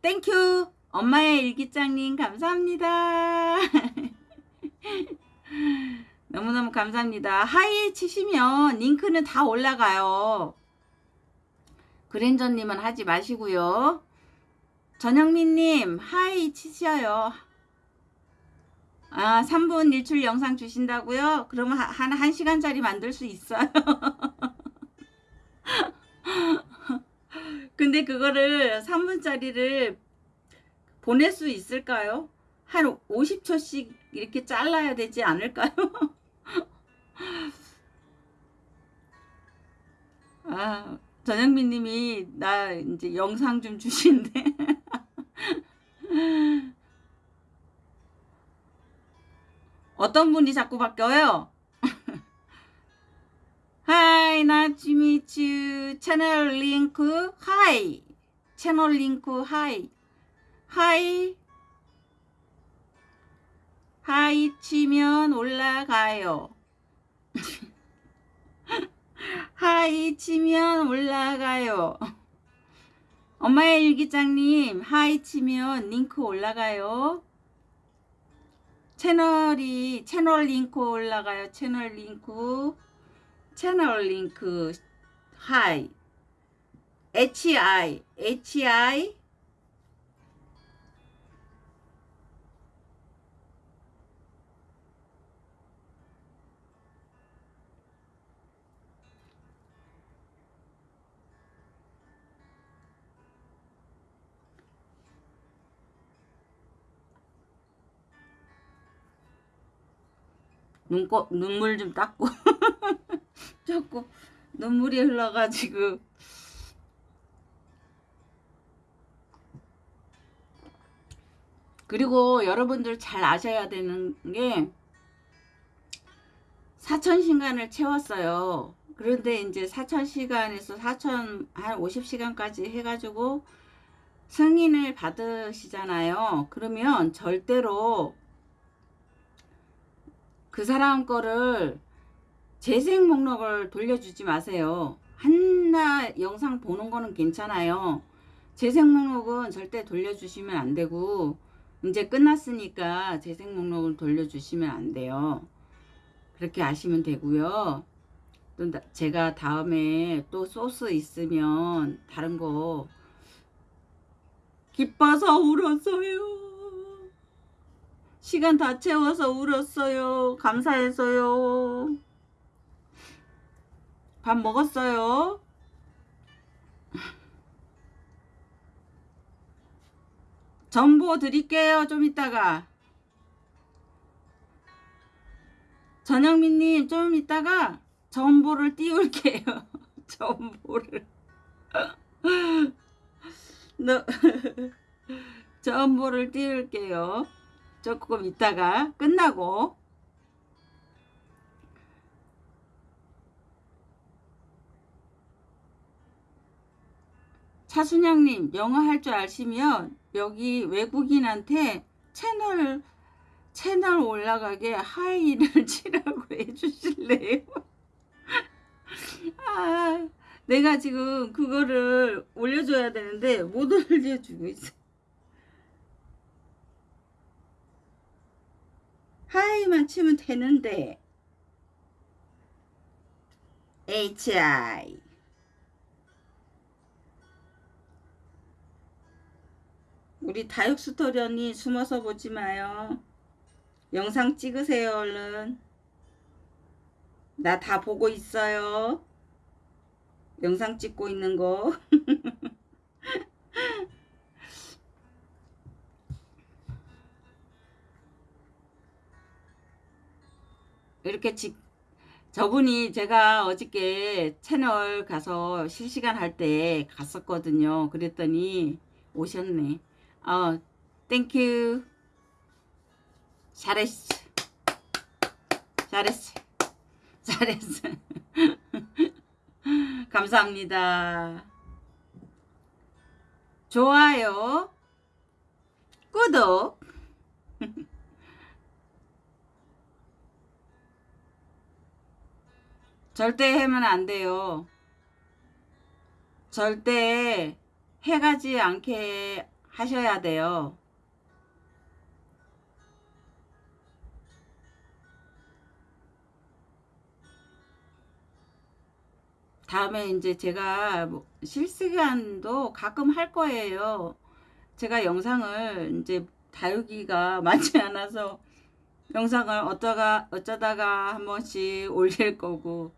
Thank you 엄마의 일기장님 감사합니다. [laughs] 너무너무 감사합니다. Hi 치시면 링크는 다 올라가요. 그랜저님은 하지 마시고요. 전영민님 hi 치셔요. 아 3분 일출 영상 주신다고요? 그러면 한 1시간짜리 만들 수 있어요. [laughs] 근데 그거를 3분짜리를 보낼 수 있을까요? 한 50초씩 이렇게 잘라야 되지 않을까요? [laughs] 아, 전영민 님이 나 이제 영상 좀 주신대. [laughs] 어떤 분이 자꾸 바뀌어요? Hi 나츠미츠 채널 링크 hi 채널 링크 hi hi. Hi 치면 올라가요. [laughs] Hi 치면 올라가요. 엄마의 일기장님 hi 치면 링크 올라가요. 채널이 채널 링크 올라가요. 채널 링크. 채널 링크. 하이. HI HI 눈꺼 눈물 좀 닦고 [laughs] 자꾸 눈물이 흘러가지고 그리고 여러분들 잘 아셔야 되는 게 사천시간을 채웠어요. 그런데 이제 사천시간에서 사천 한 50시간까지 해가지고 승인을 받으시잖아요. 그러면 절대로 그 사람 거를 재생 목록을 돌려주지 마세요. 한나 영상 보는 거는 괜찮아요. 재생 목록은 절대 돌려주시면 안 되고 이제 끝났으니까 재생 목록을 돌려주시면 안 돼요. 그렇게 아시면 되고요. 또 제가 다음에 또 소스 있으면 다른 거 기뻐서 울었어요. 시간 다 채워서 울었어요. 감사해서요. 밥 먹었어요. 정보 드릴게요. 좀 이따가. 전영민님 좀 이따가 정보를 띄울게요. [laughs] 정보를. [laughs] 너, [laughs] 정보를 띄울게요. 조금 이따가 끝나고 차순영님 영어 할 줄 아시면 여기 외국인한테 채널 채널 올라가게 하이를 [laughs] 치라고 해주실래요? [laughs] 아, 내가 지금 그거를 올려줘야 되는데 못 올려주고 있어. 하이만 치면 되는데 HI 우리 다육스토련이 숨어서 보지 마요. 영상 찍으세요 얼른. 나 다 보고 있어요. 영상 찍고 있는 거. [laughs] 이렇게 직 저분이 제가 어저께 채널 가서 실시간 할 때 갔었거든요. 그랬더니 오셨네. 어, thank you. 잘했어. 잘했어. [laughs] 잘했어. [laughs] 감사합니다. 좋아요. 구독. [laughs] 절대 하면 안 돼요. 절대 해가지 않게 하셔야 돼요. 다음에 이제 제가 뭐 실시간도 가끔 할 거예요. 제가 영상을 이제 다루기가 [laughs] 많지 않아서 영상을 어쩌다가 어쩌다가 한 번씩 올릴 거고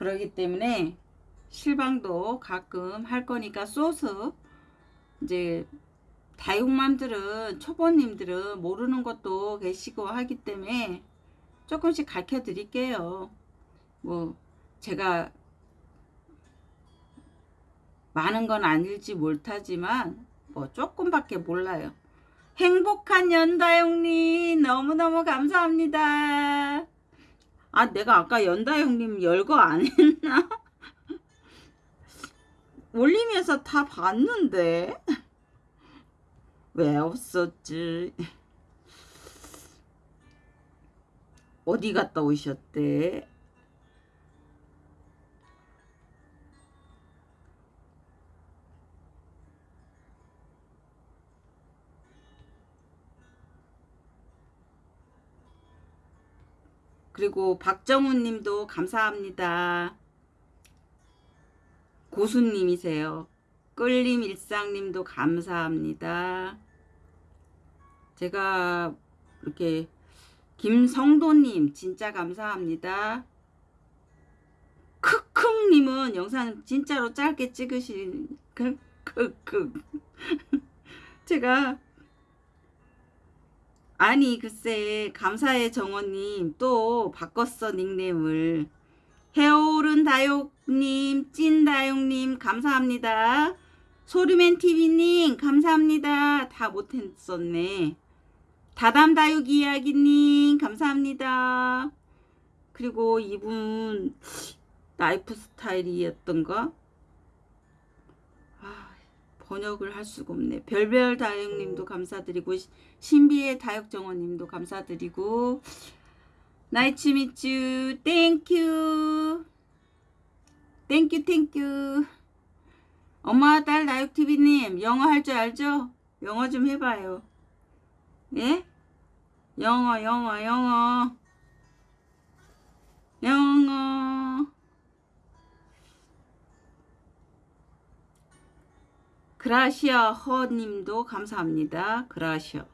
그러기 때문에 실방도 가끔 할 거니까 소스 이제 다육맘들은 초보님들은 모르는 것도 계시고 하기 때문에 조금씩 가르쳐 드릴게요. 뭐 제가 많은 건 아닐지 못하지만 뭐 조금밖에 몰라요. 행복한 연다형님 너무너무 감사합니다. 아 내가 아까 연다 형님 열거 안 했나? [laughs] 올리면서 다 봤는데 왜 없었지? 어디 갔다 오셨대? 그리고 박정훈 님도 감사합니다. 고수님이세요. 끌림 일상 님도 감사합니다. 제가 이렇게 김성도님 진짜 감사합니다. 크크님은 영상 진짜로 짧게 찍으신 크크크 [laughs] 제가 아니 글쎄 감사해 정원님. 또 바꿨어 닉네임을. 해오른 다육님 찐다육님 감사합니다. 소리맨TV님 감사합니다. 다 못했었네. 다담다육 이야기님 감사합니다. 그리고 이분 라이프 스타일이었던가? 번역을 할 수가 없네. 별별 다육님도 감사드리고 신비의 다육정원님도 감사드리고 나이츠 미츠 thank you thank you thank you 엄마 딸 다육TV님 영어 할 줄 알죠? 영어 좀 해봐요. 예? 영어 영어 영어 영어 그라시아 허님도 감사합니다. 그라시아.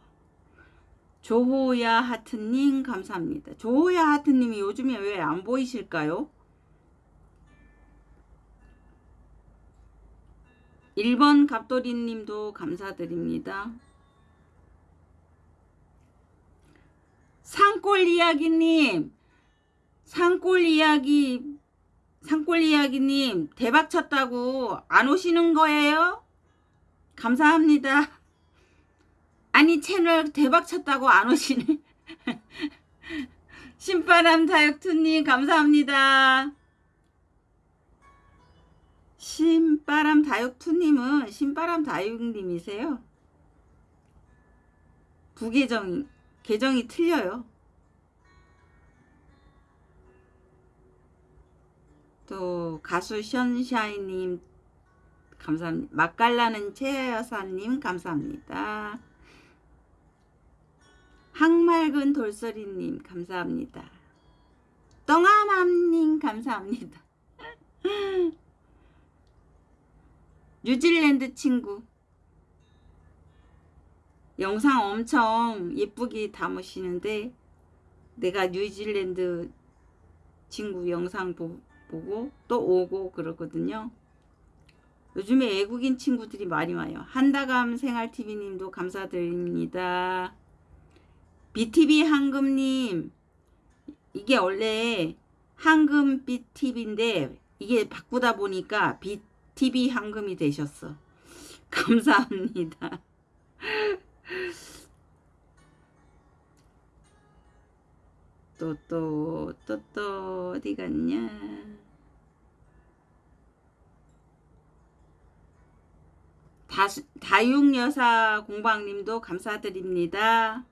조호야 하트님 감사합니다. 조호야 하트님이 요즘에 왜 안 보이실까요? 1번 갑돌이님도 감사드립니다. 산골이야기님 산골이야기 산골이야기님 대박 쳤다고 안 오시는 거예요? 감사합니다. 아니, 채널 대박 쳤다고 안 오시네. [laughs] 신바람 다육투님, 감사합니다. 신바람 다육투님은 신바람 다육님이세요. 부계정, 계정이 틀려요. 또 가수 션샤이님 감사합니다. 맛깔나는 최여사님 감사합니다. 항맑은 돌소리님 감사합니다. 똥아맘님 감사합니다. [laughs] 뉴질랜드 친구 영상 엄청 예쁘게 담으시는데 내가 뉴질랜드 친구 영상 보, 보고 또 오고 그러거든요. 요즘에 외국인 친구들이 많이 와요. 한다감 생활TV님도 감사드립니다. BTV 한금님 이게 원래 한금 BTV인데 이게 바꾸다 보니까 BTV 한금이 되셨어. [laughs] 감사합니다. [laughs] 또 또 또 또 어디 갔냐 다, 다육여사 공방님도 감사드립니다.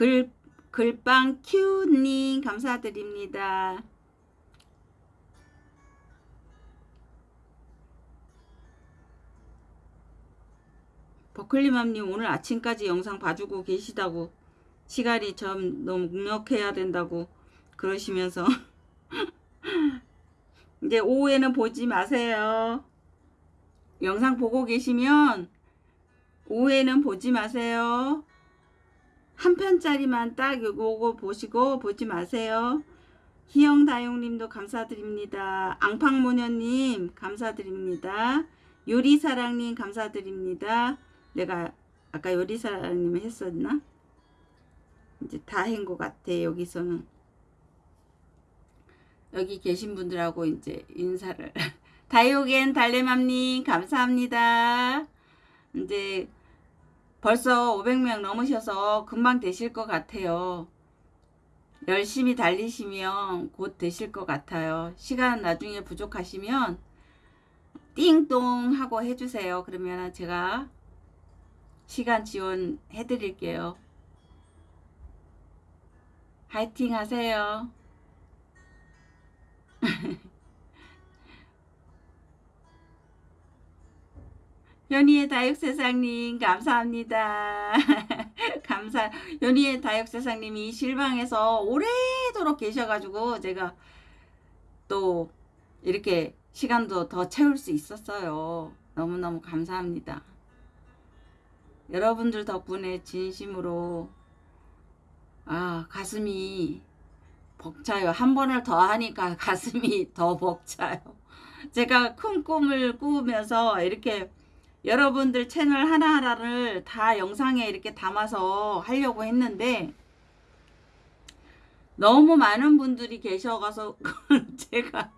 글, 글빵 큐님 감사드립니다. 버클리맘님 오늘 아침까지 영상 봐주고 계시다고 시간이 좀 너무 묵력해야 된다고 그러시면서 [laughs] 이제 오후에는 보지 마세요. 영상 보고 계시면 오후에는 보지 마세요. 한 편짜리만 딱 요거 보시고 보지 마세요. 희영다용님도 감사드립니다. 앙팡모녀님 감사드립니다. 요리사랑님 감사드립니다. 내가 아까 요리사님 했었나? 이제 다 한 것 같아 여기서는 여기 계신 분들하고 이제 인사를 [laughs] 다이오겐 달래맘님 감사합니다. 이제 벌써 500명 넘으셔서 금방 되실 것 같아요. 열심히 달리시면 곧 되실 것 같아요. 시간 나중에 부족하시면 띵동 하고 해주세요. 그러면 제가 시간 지원해 드릴게요. 화이팅 하세요. [laughs] 연희의 다육세상님 감사합니다. [laughs] 감사 연희의 다육세상님이 실방에서 오래도록 계셔가지고 제가 또 이렇게 시간도 더 채울 수 있었어요. 너무너무 감사합니다. 여러분들 덕분에 진심으로 아 가슴이 벅차요. 한 번을 더 하니까 [laughs] 가슴이 더 벅차요. 제가 큰 꿈을 꾸면서 이렇게 여러분들 채널 하나하나를 다 영상에 이렇게 담아서 하려고 했는데 너무 많은 분들이 계셔가서 [laughs] 제가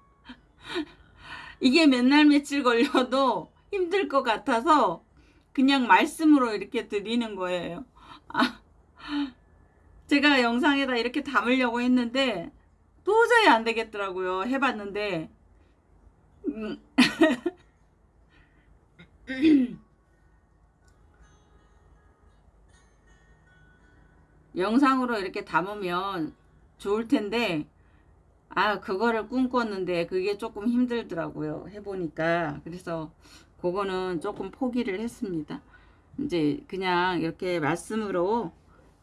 이게 맨날 며칠 걸려도 힘들 것 같아서 그냥 말씀으로 이렇게 드리는 거예요. 아, 제가 영상에다 이렇게 담으려고 했는데 도저히 안 되겠더라고요. 해봤는데 음. [laughs] [clears throat] 영상으로 이렇게 담으면 좋을 텐데 아 그거를 꿈꿨는데 그게 조금 힘들더라고요 해보니까. 그래서 그거는 조금 포기를 했습니다. 이제 그냥 이렇게 말씀으로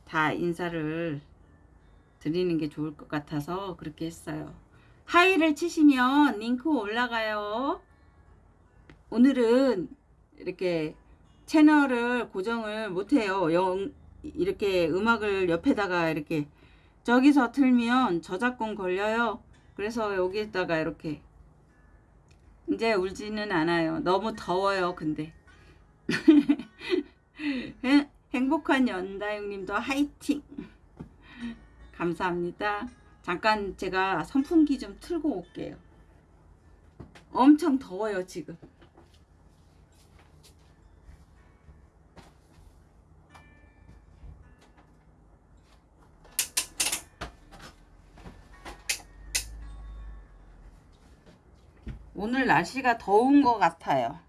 다 인사를 드리는 게 좋을 것 같아서 그렇게 했어요. 하이를 치시면 링크 올라가요. 오늘은 이렇게 채널을 고정을 못해요. 영, 이렇게 음악을 옆에다가 이렇게 저기서 틀면 저작권 걸려요. 그래서 여기에다가 이렇게 이제 울지는 않아요. 너무 더워요, 근데. [laughs] 행- 행복한 연다영님도 화이팅! 감사합니다. 잠깐 제가 선풍기 좀 틀고 올게요. 엄청 더워요, 지금. 오늘 날씨가 더운 것 같아요.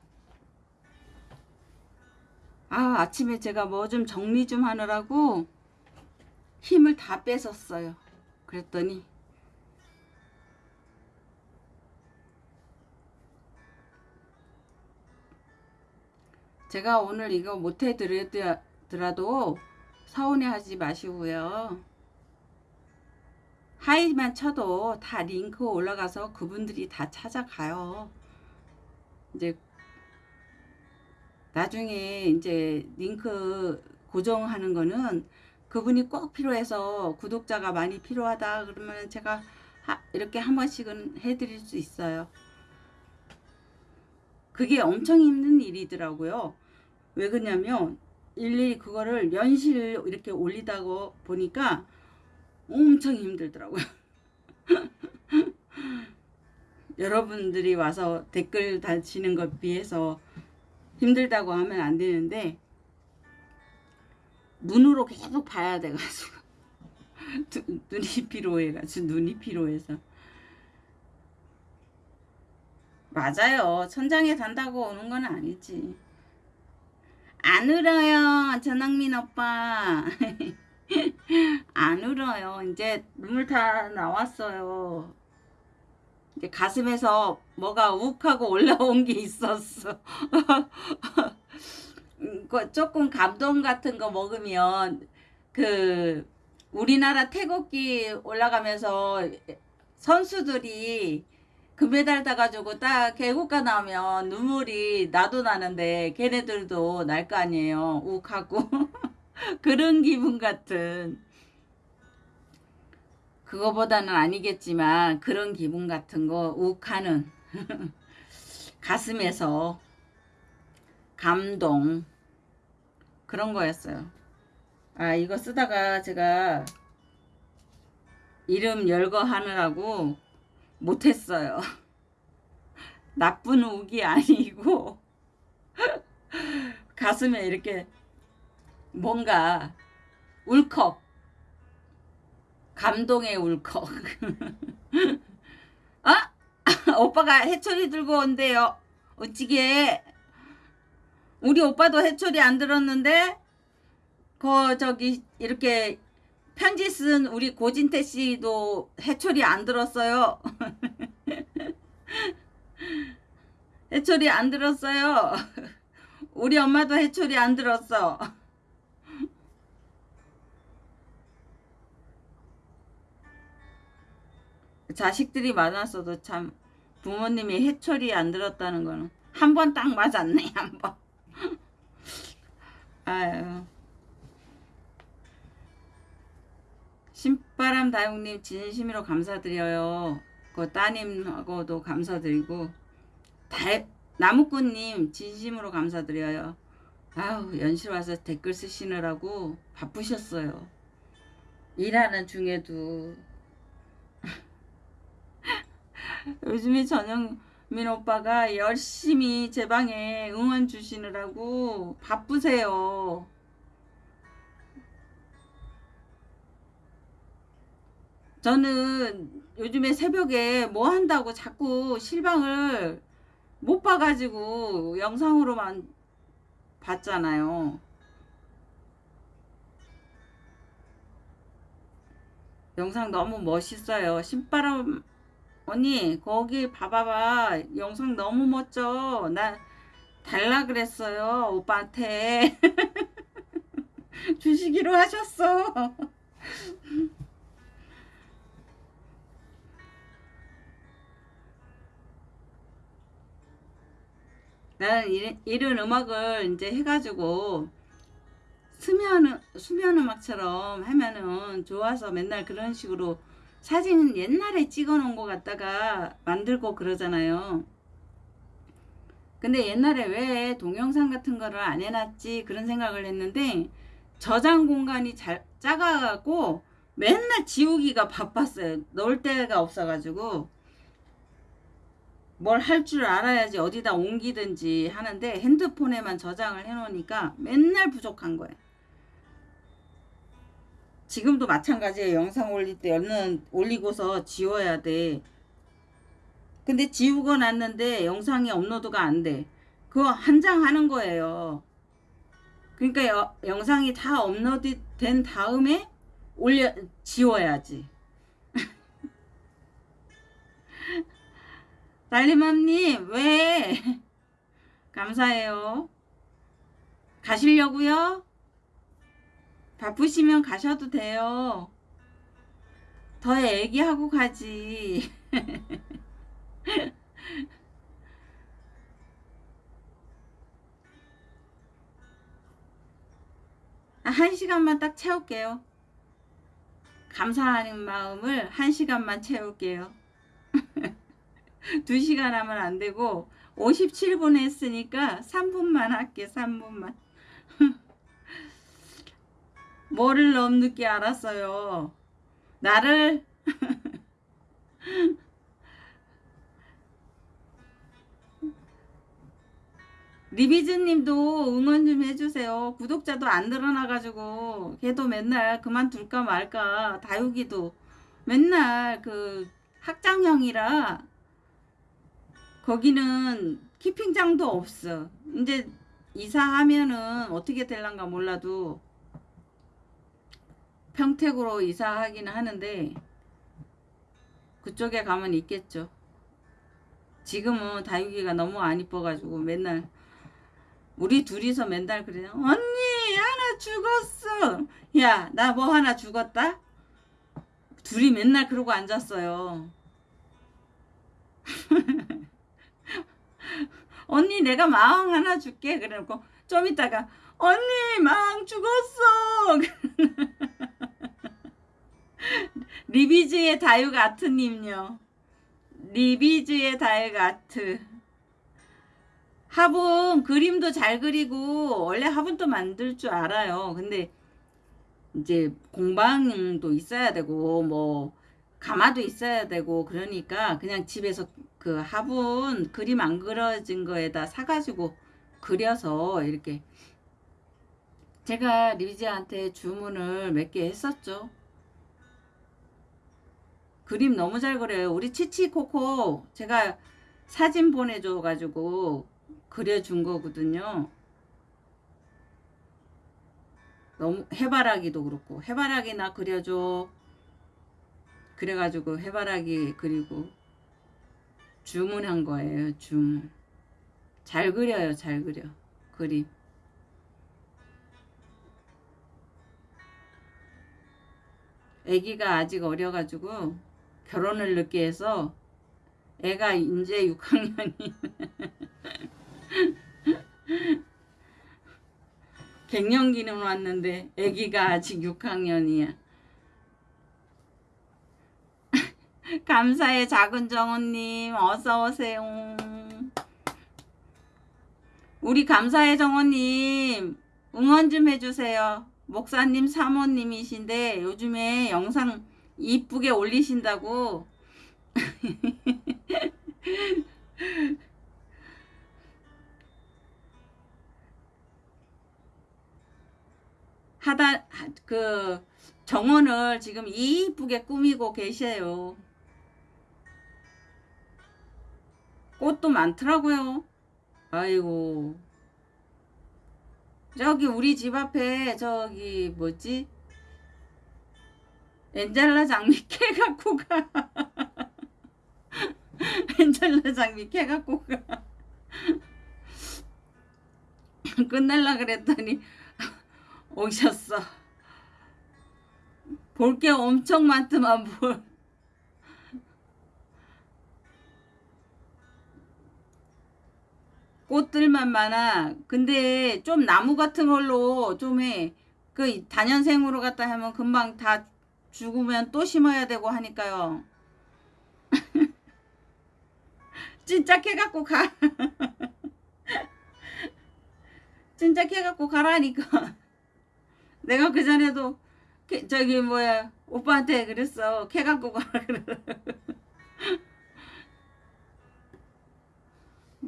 아, 아침에 제가 뭐 좀 정리 좀 하느라고 힘을 다 뺏었어요. 그랬더니 제가 오늘 이거 못해 드리더라도 서운해 하지 마시고요. 하이만 쳐도 다 링크 올라가서 그분들이 다 찾아가요. 이제 나중에 이제 링크 고정하는 거는 그분이 꼭 필요해서 구독자가 많이 필요하다 그러면 제가 하- 이렇게 한 번씩은 해드릴 수 있어요. 그게 엄청 힘든 일이더라고요. 왜 그러냐면 일일이 그거를 연실 이렇게 올리다고 보니까 엄청 힘들더라고요. [laughs] 여러분들이 와서 댓글 다시는 것 비해서 힘들다고 하면 안 되는데 눈으로 계속 봐야 돼가지고 [laughs] 두- 눈이 피로해가지고 눈이 피로해서. 맞아요. 천장에 단다고 오는 건 아니지. 안 울어요 전학민 오빠 [laughs] 안 울어요. 이제 눈물 다 나왔어요. 이제 가슴에서 뭐가 욱하고 올라온 게 있었어. [laughs] 음, 그 조금 감동 같은 거 먹으면 그 우리나라 태극기 올라가면서 선수들이 금메달 따가지고 딱 개국가 나오면 눈물이 나도 나는데 걔네들도 날 거 아니에요. 욱하고 [laughs] [laughs] 그런 기분 같은 그거보다는 아니겠지만 그런 기분 같은 거 욱하는 [laughs] 가슴에서 감동 그런 거였어요. 아 이거 쓰다가 제가 이름 열거 하느라고 못했어요. [laughs] 나쁜 욱이 아니고 가슴에 이렇게 뭔가 울컥 감동의 울컥 아 [laughs] [laughs] 오빠가 해초리 들고 온대요 어찌게 우리 오빠도 해초리 안 들었는데 그 저기 이렇게 편지 쓴 우리 고진태 씨도 해초리 안 들었어요. [laughs] 해초리 안 들었어요. 우리 엄마도 해초리 안 들었어. 자식들이 많았어도 참 부모님이 해초리 안 들었다는 거는 한 번 딱 맞았네 한 번. [laughs] 아유. 신바람 다육님 진심으로 감사드려요. 그 따님하고도 감사드리고 다 나무꾼님 진심으로 감사드려요. 아우 연실 와서 댓글 쓰시느라고 바쁘셨어요. 일하는 중에도 요즘에 전영민 오빠가 열심히 제 방에 응원 주시느라고 바쁘세요. 저는 요즘에 새벽에 뭐 한다고 자꾸 실방을 못 봐가지고 영상으로만 봤잖아요. 영상 너무 멋있어요. 신바람 언니 거기 봐봐봐 영상 너무 멋져. 나 달라 그랬어요 오빠한테 [laughs] 주시기로 하셨어. [laughs] 나는 이- 이런 음악을 이제 해가지고 수면 수면 음악처럼 하면은 좋아서 맨날 그런 식으로 사진 옛날에 찍어 놓은 거 갖다가 만들고 그러잖아요. 근데 옛날에 왜 동영상 같은 거를 안 해놨지 그런 생각을 했는데 저장 공간이 잘 작아갖고 맨날 지우기가 바빴어요. 넣을 데가 없어가지고 뭘 할 줄 알아야지 어디다 옮기든지 하는데 핸드폰에만 저장을 해 놓으니까 맨날 부족한 거예요. 지금도 마찬가지예요. 영상 올릴 때 얼른 올리고서 지워야 돼. 근데 지우고 났는데 영상이 업로드가 안 돼. 그거 한 장 하는 거예요. 그러니까 여, 영상이 다 업로드 된 다음에 올려 지워야지. [laughs] 달리맘님 왜? [laughs] 감사해요. 가시려고요? 바쁘시면 가셔도 돼요. 더 얘기하고 가지. [laughs] 한 시간만 딱 채울게요. 감사하는 마음을 한 시간만 채울게요. [laughs] 두 시간 하면 안 되고 57분 했으니까 3분만 할게 3분만. 뭐를 너무 늦게 알았어요. 나를 [laughs] 리비즈님도 응원 좀 해주세요. 구독자도 안 늘어나가지고 걔도 맨날 그만둘까 말까 다육이도 맨날 그 학장형이라 거기는 키핑장도 없어. 이제 이사하면은 어떻게 될란가 몰라도 평택으로 이사하기는 하는데 그쪽에 가면 있겠죠. 지금은 다육이가 너무 안 이뻐가지고 맨날 우리 둘이서 맨날 그래요. 언니 하나 죽었어. 야 나 뭐 하나 죽었다? 둘이 맨날 그러고 앉았어요. [laughs] 언니 내가 마왕 하나 줄게 그래놓고 좀 이따가 언니 마왕 죽었어. [laughs] 리비즈의 다육 아트님요. 리비즈의 다육 아트. 화분 그림도 잘 그리고 원래 화분도 만들 줄 알아요. 근데 이제 공방도 있어야 되고 뭐 가마도 있어야 되고 그러니까 그냥 집에서 그 화분 그림 안 그려진 거에다 사가지고 그려서 이렇게 제가 리비지한테 주문을 몇 개 했었죠. 그림 너무 잘 그려요. 우리 치치코코 제가 사진 보내줘 가지고 그려준 거거든요. 너무 해바라기도 그렇고 해바라기나 그려줘. 그래가지고 해바라기 그리고 주문한 거예요. 주문. 잘 그려요. 잘 그려. 그림. 애기가 아직 어려가지고 결혼을 늦게 해서 애가 이제 6학년이 [laughs] 갱년기는 왔는데 아기가 아직 6학년이야. [laughs] 감사해 작은 정원님 어서 오세요. 우리 감사해 정원님 응원 좀 해주세요. 목사님 사모님이신데 요즘에 영상 이쁘게 올리신다고 [laughs] 하다 그 정원을 지금 이쁘게 꾸미고 계셔요. 꽃도 많더라고요. 아이고. 저기 우리 집 앞에 저기 뭐지? 엔젤라 장미 캐 [laughs] 갖고 가. 엔젤라 장미 캐 갖고 가. 끝낼라 그랬더니 오셨어. 볼 게 엄청 많더만 뭘. 꽃들만 많아. 근데 좀 나무 같은 걸로 좀 해. 그 단연생으로 갖다 하면 금방 다 죽으면 또 심어야 되고 하니까요. [laughs] 진짜 캐갖고 가. [laughs] 진짜 캐 갖고 가라니까. [laughs] 내가 그 전에도 캐- 저기 뭐야 오빠한테 그랬어. 캐 갖고 가라 그래.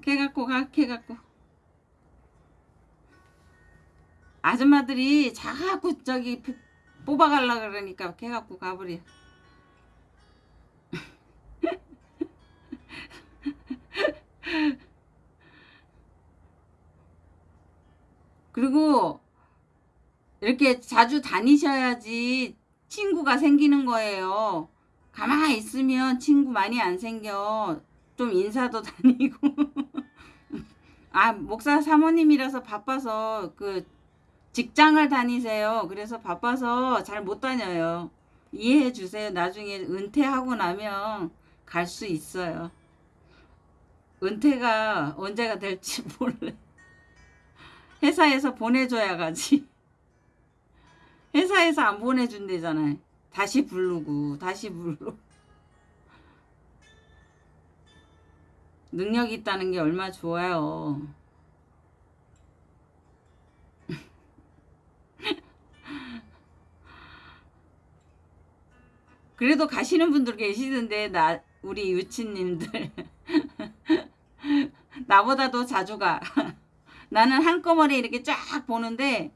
캐 갖고 가, 캐 갖고. 아줌마들이 자꾸 저기 뽑아갈라 그러니까 캐 갖고 가버려. [laughs] 그리고 이렇게 자주 다니셔야지 친구가 생기는 거예요. 가만히 있으면 친구 많이 안 생겨. 좀 인사도 [laughs] 다니고. 아, 목사 사모님이라서 바빠서 그 직장을 다니세요. 그래서 바빠서 잘 못 다녀요. 이해해 주세요. 나중에 은퇴하고 나면 갈 수 있어요. 은퇴가 언제가 될지 [laughs] 몰라. 회사에서 보내줘야 가지. 회사에서 안 보내준대잖아요. 다시 부르고 다시 부르고. 능력 있다는 게 얼마 좋아요. [laughs] 그래도 가시는 분들 계시던데 나 우리 유치님들 [laughs] 나보다도 자주 가. [laughs] 나는 한꺼번에 이렇게 쫙 보는데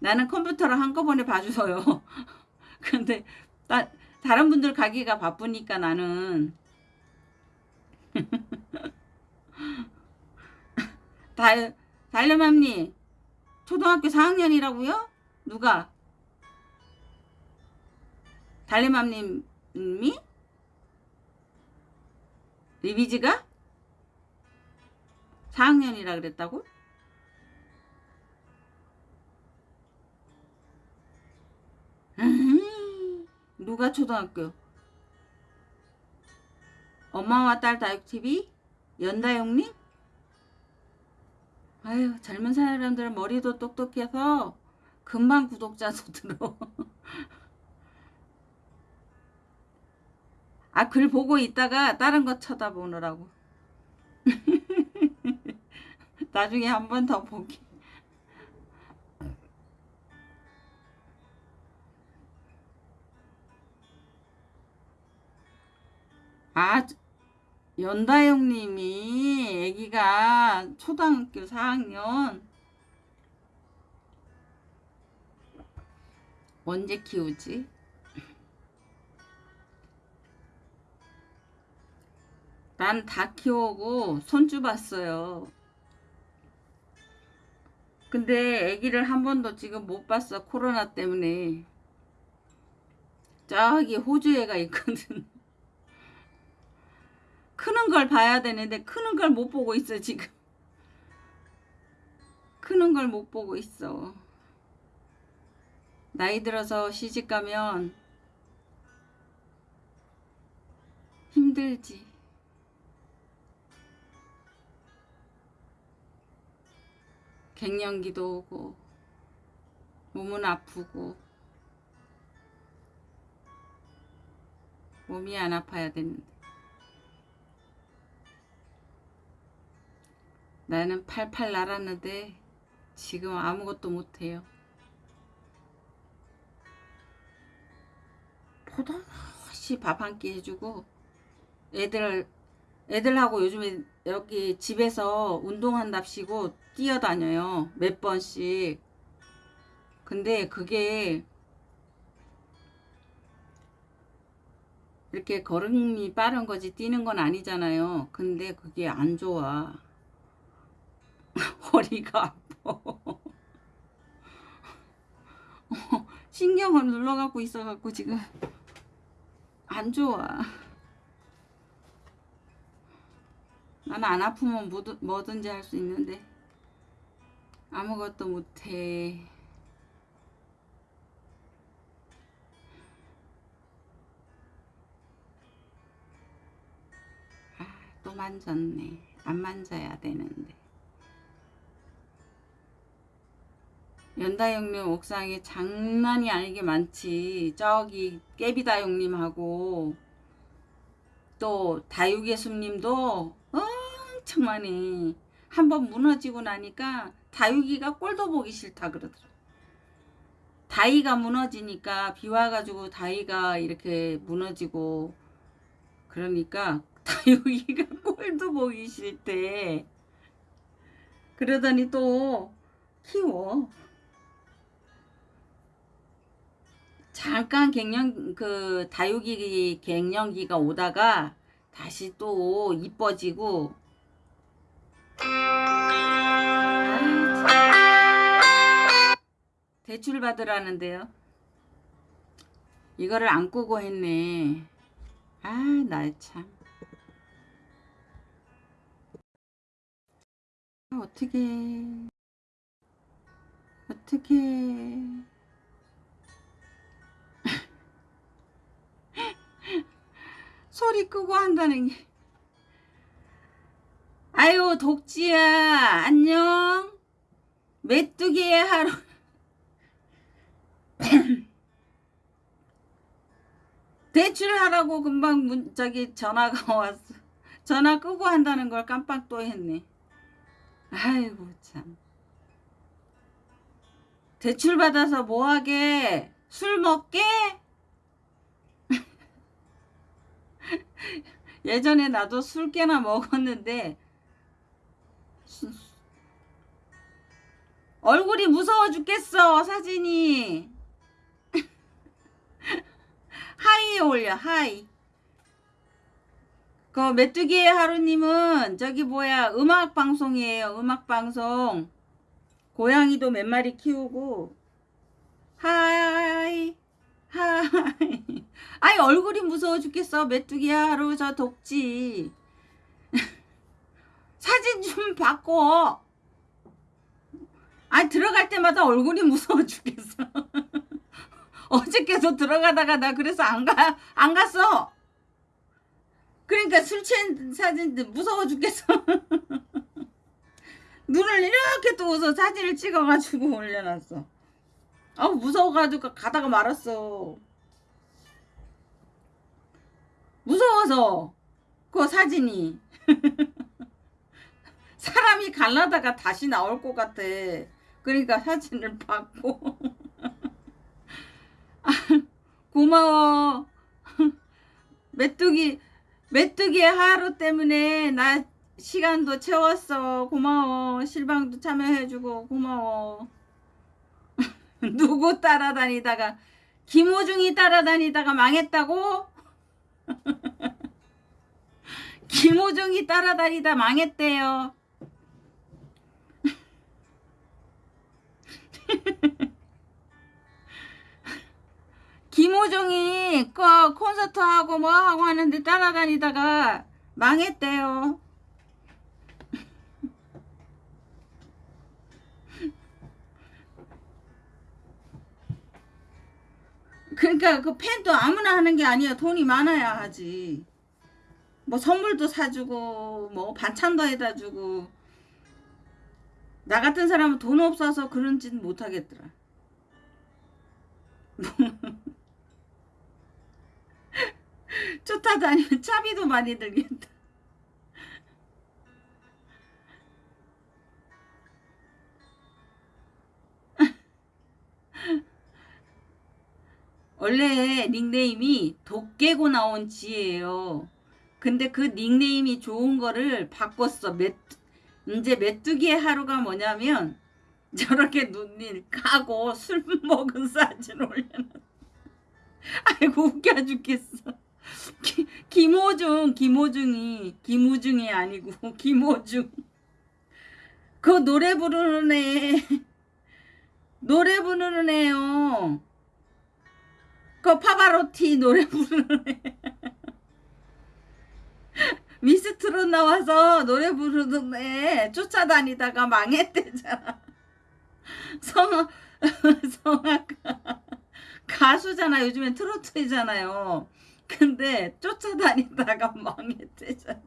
나는 컴퓨터를 한꺼번에 봐주서요. 근데 나, 다른 분들 가기가 바쁘니까 나는 달 달려맘니 초등학교 4학년이라고요? 누가? 달래맘님이? 리비지가? 4학년이라 그랬다고? 음, [laughs] 누가 초등학교? 엄마와 딸 다육TV? 연다용님? 아유 젊은 사람들은 머리도 똑똑해서 금방 구독자도 들어 [laughs] 아 글 보고 있다가 다른 거 쳐다보느라고. [laughs] 나중에 한 번 더 보기. 아 연다영님이 아기가 초등학교 4학년 언제 키우지? 난 다 키우고 손주 봤어요. 근데 아기를 한 번도 지금 못 봤어. 코로나 때문에. 저기 호주 애가 있거든. 크는 걸 봐야 되는데 크는 걸 못 보고 있어 지금. 크는 걸 못 보고 있어. 나이 들어서 시집 가면 힘들지. 갱년기도 오고 몸은 아프고 몸이 안 아파야 되는데 나는 팔팔 날았는데 지금 아무것도 못해요. 포도시 밥한 끼 해주고 애들 애들하고 요즘에 여기 집에서 운동한답시고 뛰어다녀요. 몇 번씩. 근데 그게 이렇게 걸음이 빠른 거지 뛰는 건 아니잖아요. 근데 그게 안 좋아. [laughs] 허리가 아파. 신경을 눌러갖고 있어갖고 지금 안 좋아. 나는 안 아프면 뭐든, 뭐든지 할 수 있는데 아무것도 못해. 아, 또 만졌네. 안 만져야 되는데. 연다형님 옥상에 장난이 아니게 많지. 저기 깨비다형님하고 또 다육예수님도 엄청 많이 한번 무너지고 나니까 다육이가 꼴도 보기 싫다 그러더라. 다이가 무너지니까 비 와가지고 다이가 이렇게 무너지고 그러니까 [laughs] 다육이가 꼴도 보기 싫대. 그러더니 또 키워. 잠깐 갱년 그 다육이 갱년기가 오다가 다시 또 이뻐지고 대출 받으라는데요. 이거를 안 끄고 했네. 아, 나 참. 아, 어떻게 어떻게 소리 끄고 한다는 게. 아유 독지야 안녕. 메뚜기의 하루. [clears throat] 대출하라고 금방 문, 저기 전화가 [laughs] 왔어. 전화 끄고 한다는 걸 깜빡 또 했네. 아이고 참. 대출 받아서 뭐하게? 술 먹게 [laughs] 예전에 나도 술 깨나 먹었는데 수- 얼굴이 무서워 죽겠어 사진이. [laughs] 하이에 올려 하이. 그 메뚜기의 하루님은 저기 뭐야 음악 방송이에요 음악 방송. 고양이도 몇 마리 키우고 하이 아이 얼굴이 무서워 죽겠어 메뚜기 하루 저 독지 [laughs] 사진 좀 바꿔 아 들어갈 때마다 얼굴이 무서워 죽겠어 [laughs] 어저께도 들어가다가 나 그래서 안 가, 안 갔어. 그러니까 술 취한 사진 무서워 죽겠어. [laughs] 눈을 이렇게 뜨고서 사진을 찍어가지고 올려놨어. 아 무서워가지고 가다가 말았어. 무서워서 그 사진이 [laughs] 사람이 갈라다가 다시 나올 것 같아. 그러니까 사진을 받고 [laughs] 고마워. [laughs] 메뚜기, 메뚜기의 하루 때문에 나 시간도 채웠어. 고마워. 실방도 참여해주고 고마워. [laughs] 누구 따라다니다가 김호중이 따라다니다가 망했다고? [laughs] 김호중이 따라다니다 망했대요. [laughs] 김호중이 그 콘서트 하고 뭐 하고 하는데 따라다니다가 망했대요. 그러니까 그 팬도 아무나 하는 게 아니야. 돈이 많아야 하지. 뭐 선물도 사주고 뭐 반찬도 해다 주고 나 같은 사람은 돈 없어서 그런지는 못하겠더라. [laughs] 쫓아다니면 [laughs] 차비도 많이 들겠다. 원래 닉네임이 도깨고 나온 지예요. 근데 그 닉네임이 좋은 거를 바꿨어. 메, 이제 메뚜기의 하루가 뭐냐면 [laughs] 저렇게 눈을 까고 술 먹은 사진 올려놨어. [laughs] 아이고 웃겨 죽겠어. 기, 김호중, 김호중이 김우중이 아니고 [laughs] 김호중. 그 노래 부르는 애 노래 부르는 애요. 그 파바로티 노래 부르는 애. 미스트롯 나와서 노래 부르는 애 쫓아다니다가 망했대잖아. 성악 성악가 가수잖아. 요즘엔 트로트잖아요. 근데 쫓아다니다가 망했대잖아.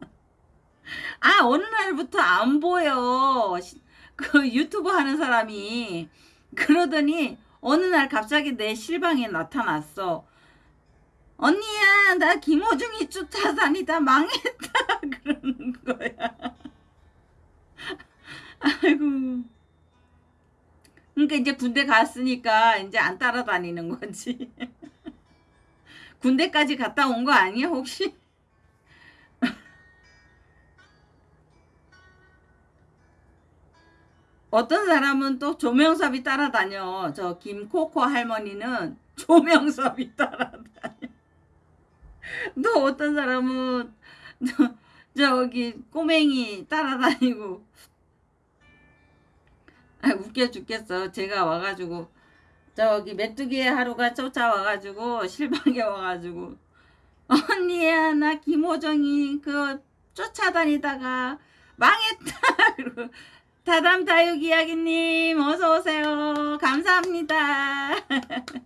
아 어느 날부터 안 보여. 시- 그 유튜브 하는 사람이 그러더니 어느 날 갑자기 내 실방에 나타났어. 언니야 나 김호중이 쫓아다니 다 망했다 [laughs] 그러는 거야. [laughs] 아이고. 그러니까 이제 군대 갔으니까 이제 안 따라다니는 거지. [laughs] 군대까지 갔다 온 거 아니야 혹시? 어떤 사람은 또 조명섭이 따라다녀. 저 김코코 할머니는 조명섭이 따라다녀. [laughs] 또 어떤 사람은 저, 저기 꼬맹이 따라다니고 아, 웃겨 죽겠어. 제가 와가지고 저기 메뚜기 하루가 쫓아와가지고 실방에 와가지고 언니야 나 김호정이 그 쫓아다니다가 망했다. [laughs] 다담 다육 이야기님 어서 오세요. 감사합니다. [laughs]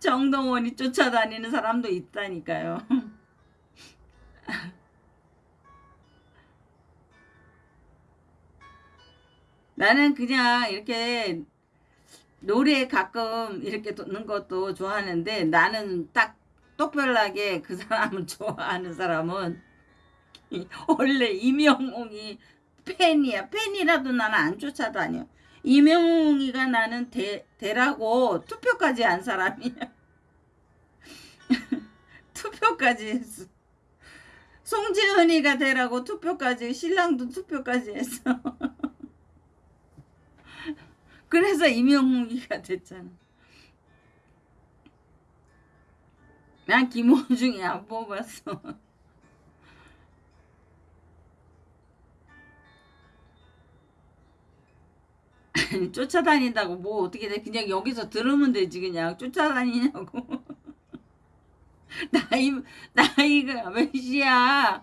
정동원이 쫓아다니는 사람도 있다니까요. [laughs] 나는 그냥 이렇게 노래 가끔 이렇게 듣는 것도 좋아하는데 나는 딱 똑별하게 그 사람을 [laughs] 좋아하는 사람은 원래 이명웅이 팬이야. 팬이라도 나는 안 쫓아다녀. 이명웅이가 나는 대, 대라고 투표까지 한 사람이야. [laughs] 투표까지 했어. 송재은이가 되라고 투표까지 신랑도 투표까지 했어. [laughs] 그래서 이명웅이가 됐잖아. 난 김호중이 안 뽑았어. [laughs] [laughs] 쫓아다닌다고 뭐 어떻게 돼? 그냥 여기서 들으면 되지 그냥. 쫓아다니냐고. [laughs] 나이 나이가 몇이야?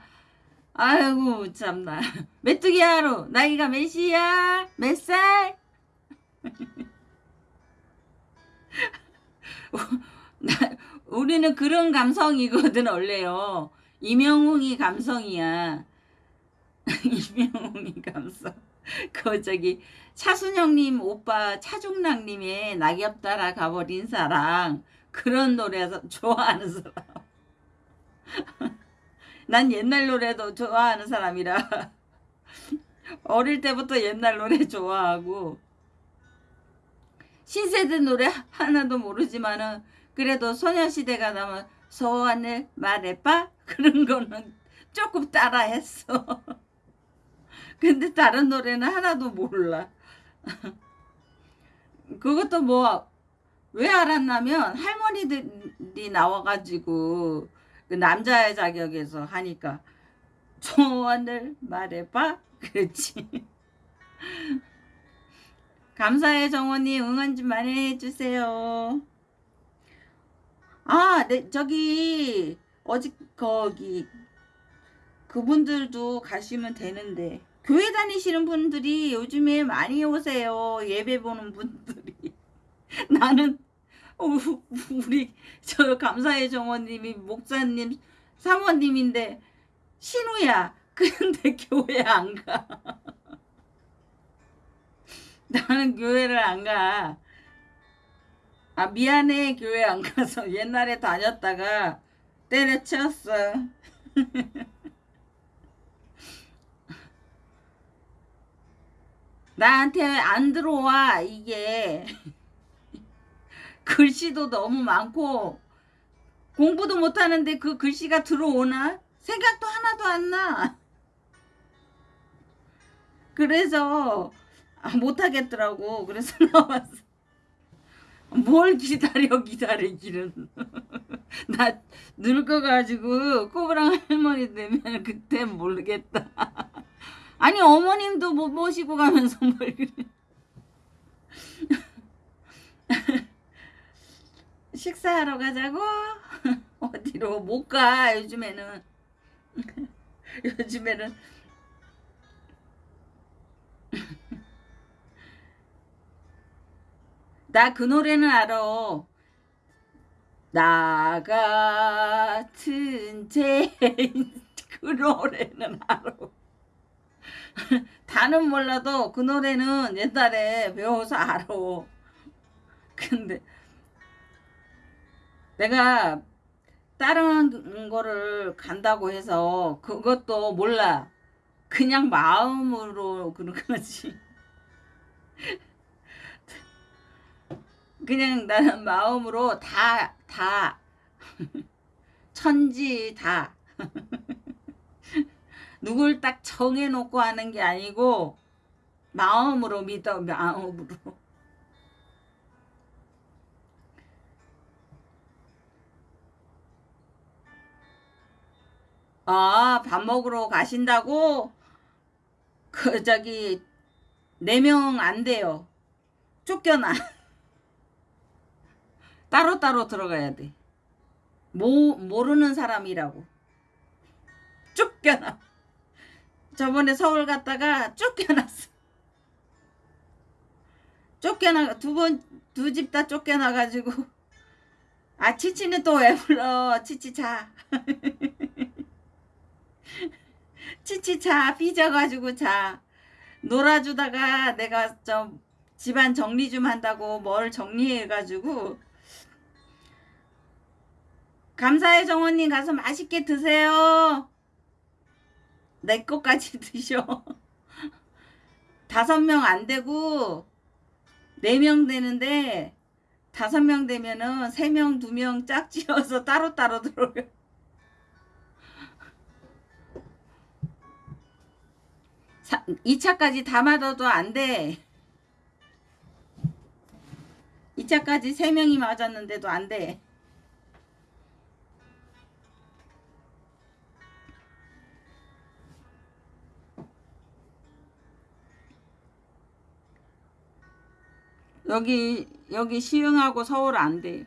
아이고 참나. 메뚜기 하루 나이가 몇이야? 몇 살? [laughs] 우리는 그런 감성이거든 원래요. 이명웅이 감성이야. 이명웅이 감성. 그 저기 차순영님 오빠 차중락님의 낙엽 따라 가버린 사랑. 그런 노래 좋아하는 사람. [laughs] 난 옛날 노래도 좋아하는 사람이라. [laughs] 어릴 때부터 옛날 노래 좋아하고. 신세대 노래 하나도 모르지만은 그래도 소녀시대가 나면 소원을 말해봐? 그런 거는 조금 따라했어. [laughs] 근데 다른 노래는 하나도 몰라 [laughs] 그것도 뭐 왜 알았냐면 할머니들이 나와가지고 그 남자의 자격에서 하니까 조언을 말해봐. [laughs] 그렇지. 감사해 정원님 응원 좀 많이 해주세요. 아 네, 저기 어제 거기 그분들도 가시면 되는데 교회 다니시는 분들이 요즘에 많이 오세요. 예배 보는 분들이. [laughs] 나는 우리 저 감사의 정원님이 목사님 사모님인데 신우야. 근데 [laughs] 교회 안 가. [laughs] 나는 교회를 안 가. 아 미안해 교회 안 가서 옛날에 다녔다가 때려쳤어. 나한테 안 들어와 이게 [laughs] 글씨도 너무 많고 공부도 못하는데 그 글씨가 들어오나? 생각도 하나도 안 나. [laughs] 그래서 아, 못하겠더라고. 그래서 [laughs] 나왔어. 뭘 기다려 기다리기는. 나 늙어가지고 꼬부랑 할머니 되면 그때 모르겠다. 아니 어머님도 못 모시고 가면서 뭘 그래. [laughs] 식사하러 가자고? [laughs] 어디로? 못 가 요즘에는. [laughs] 요즘에는. 나 그 노래는 알아. 나 같은 죄인. 그 노래는 알아 [laughs] 다는 몰라도 그 노래는 옛날에 배워서 알아. [laughs] 근데 내가 다른 거를 간다고 해서 그것도 몰라. 그냥 마음으로 그런 거지. [laughs] 그냥 나는 마음으로 다, 다, 천지 다. 누굴 딱 정해놓고 하는 게 아니고, 마음으로 믿어, 마음으로. 아, 밥 먹으러 가신다고? 그, 저기, 네 명 안 돼요. 쫓겨나. [laughs] 따로따로 들어가야 돼. 모, 모르는 사람이라고. 쫓겨나. 저번에 서울 갔다가 쫓겨났어. 쫓겨나, 두 번, 두 집 다 쫓겨나 가지고. 아, 치치는 또 왜 불러? 치치 자. [laughs] 치치 자. 삐져가지고 자. 놀아주다가 내가 좀 집안 정리 좀 한다고 뭘 정리해가지고 감사해 정원님 가서 맛있게 드세요. 내 것까지 [laughs] 드셔. 다섯 명 안 되고 네 명 되는데 다섯 명 되면은 세 명, 두 명 짝지어서 [laughs] 따로따로 들어요. 사, 2차까지 다 맞아도 안 돼. 2차까지 세 명이 맞았는데도 안 돼. 여기 여기 시흥하고 서울 안 돼.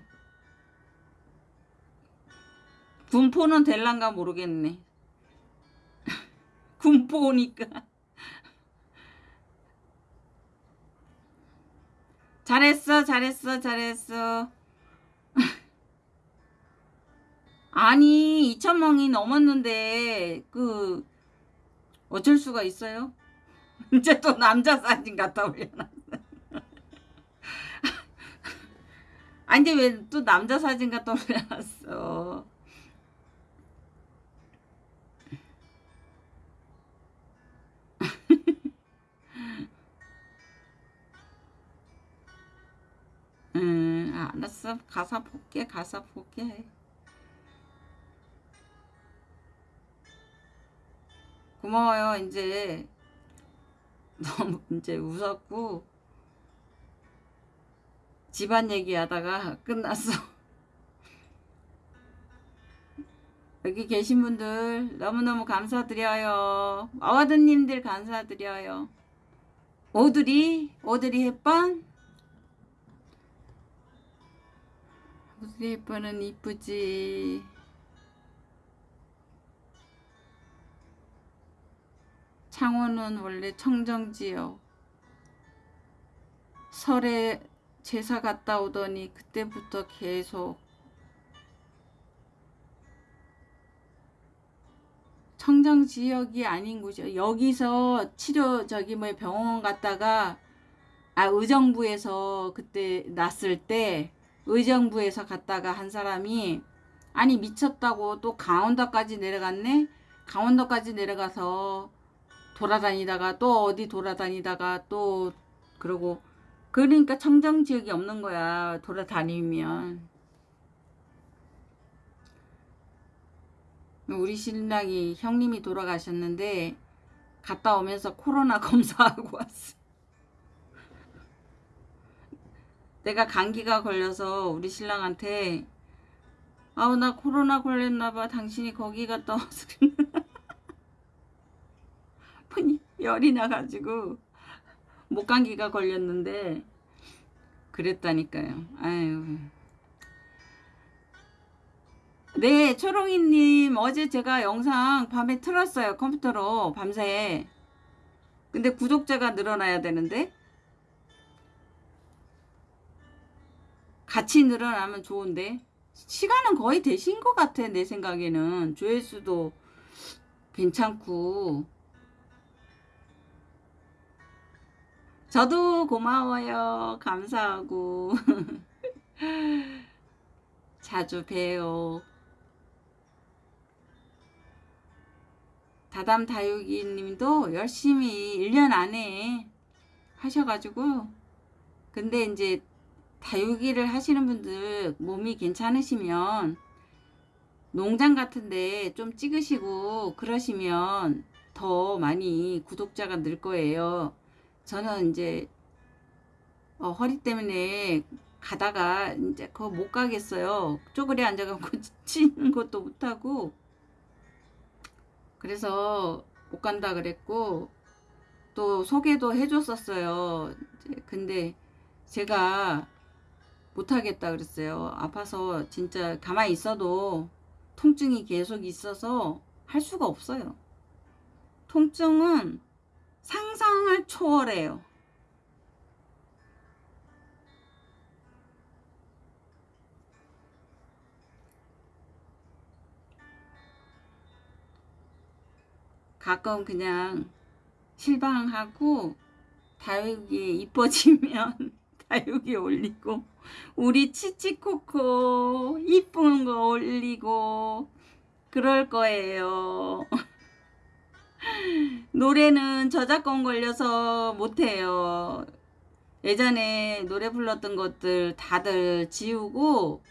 군포는 될란가 모르겠네. [laughs] 군포니까. 잘했어, 잘했어, 잘했어. [laughs] 아니, 2천명이 넘었는데, 그, 어쩔 수가 있어요? [laughs] 이제 또 남자 사진 갖다 올려놨 아니, 근데 왜 또 남자 사진 갖다 올려놨어? 음, 알았어. 가사 볼게, 가사 볼게. 고마워요. 이제 [laughs] 너무 이제 웃었고 집안 얘기하다가 끝났어. 여기 계신 분들 너무너무 감사드려요. 어와드님들 감사드려요. 오드리, 오드리 햇번 오드리 햇번은 이쁘지. 창원은 원래 청정지요. 설에 제사 갔다 오더니 그때부터 계속 청정 지역이 아닌 곳이요. 여기서 치료 저기 뭐 병원 갔다가 아 의정부에서 그때 났을 때 의정부에서 갔다가 한 사람이 아니 미쳤다고 또 강원도까지 내려갔네. 강원도까지 내려가서 돌아다니다가 또 어디 돌아다니다가 또 그러고 그러니까 청정 지역이 없는 거야 돌아다니면. 우리 신랑이 형님이 돌아가셨는데 갔다 오면서 코로나 [laughs] 검사하고 왔어. 내가 감기가 걸려서 우리 신랑한테 아우 나 코로나 걸렸나봐. 당신이 거기 갔다 와서 [laughs] 열이 나가지고 목감기가 걸렸는데 그랬다니까요. 아유. 네, 초롱이님 어제 제가 영상 밤에 틀었어요. 컴퓨터로 밤새. 근데 구독자가 늘어나야 되는데 같이 늘어나면 좋은데 시간은 거의 되신 것 같아 내 생각에는 조회수도 괜찮고 저도 고마워요. 감사하고. [laughs] 자주 봬요. 다담 다육이 님도 열심히 1년 안에 하셔가지고 근데 이제 다육이를 하시는 분들 몸이 괜찮으시면 농장 같은데 좀 찍으시고 그러시면 더 많이 구독자가 늘 거예요. 저는 이제 어, 허리 때문에 가다가 이제 그거 못 가겠어요. 쪼그려 앉아갖고 [laughs] 치는 것도 못하고 그래서 못 간다 그랬고 또 소개도 해줬었어요. 근데 제가 못하겠다 그랬어요. 아파서 진짜 가만히 있어도 통증이 계속 있어서 할 수가 없어요. 통증은 상상을 초월해요. 가끔 그냥 실방하고 다육이 이뻐지면 [laughs] 다육이 올리고 우리 치치코코 이쁜 거 올리고 그럴 거예요. [laughs] 노래는 저작권 걸려서 못해요. 예전에 노래 불렀던 것들 다들 지우고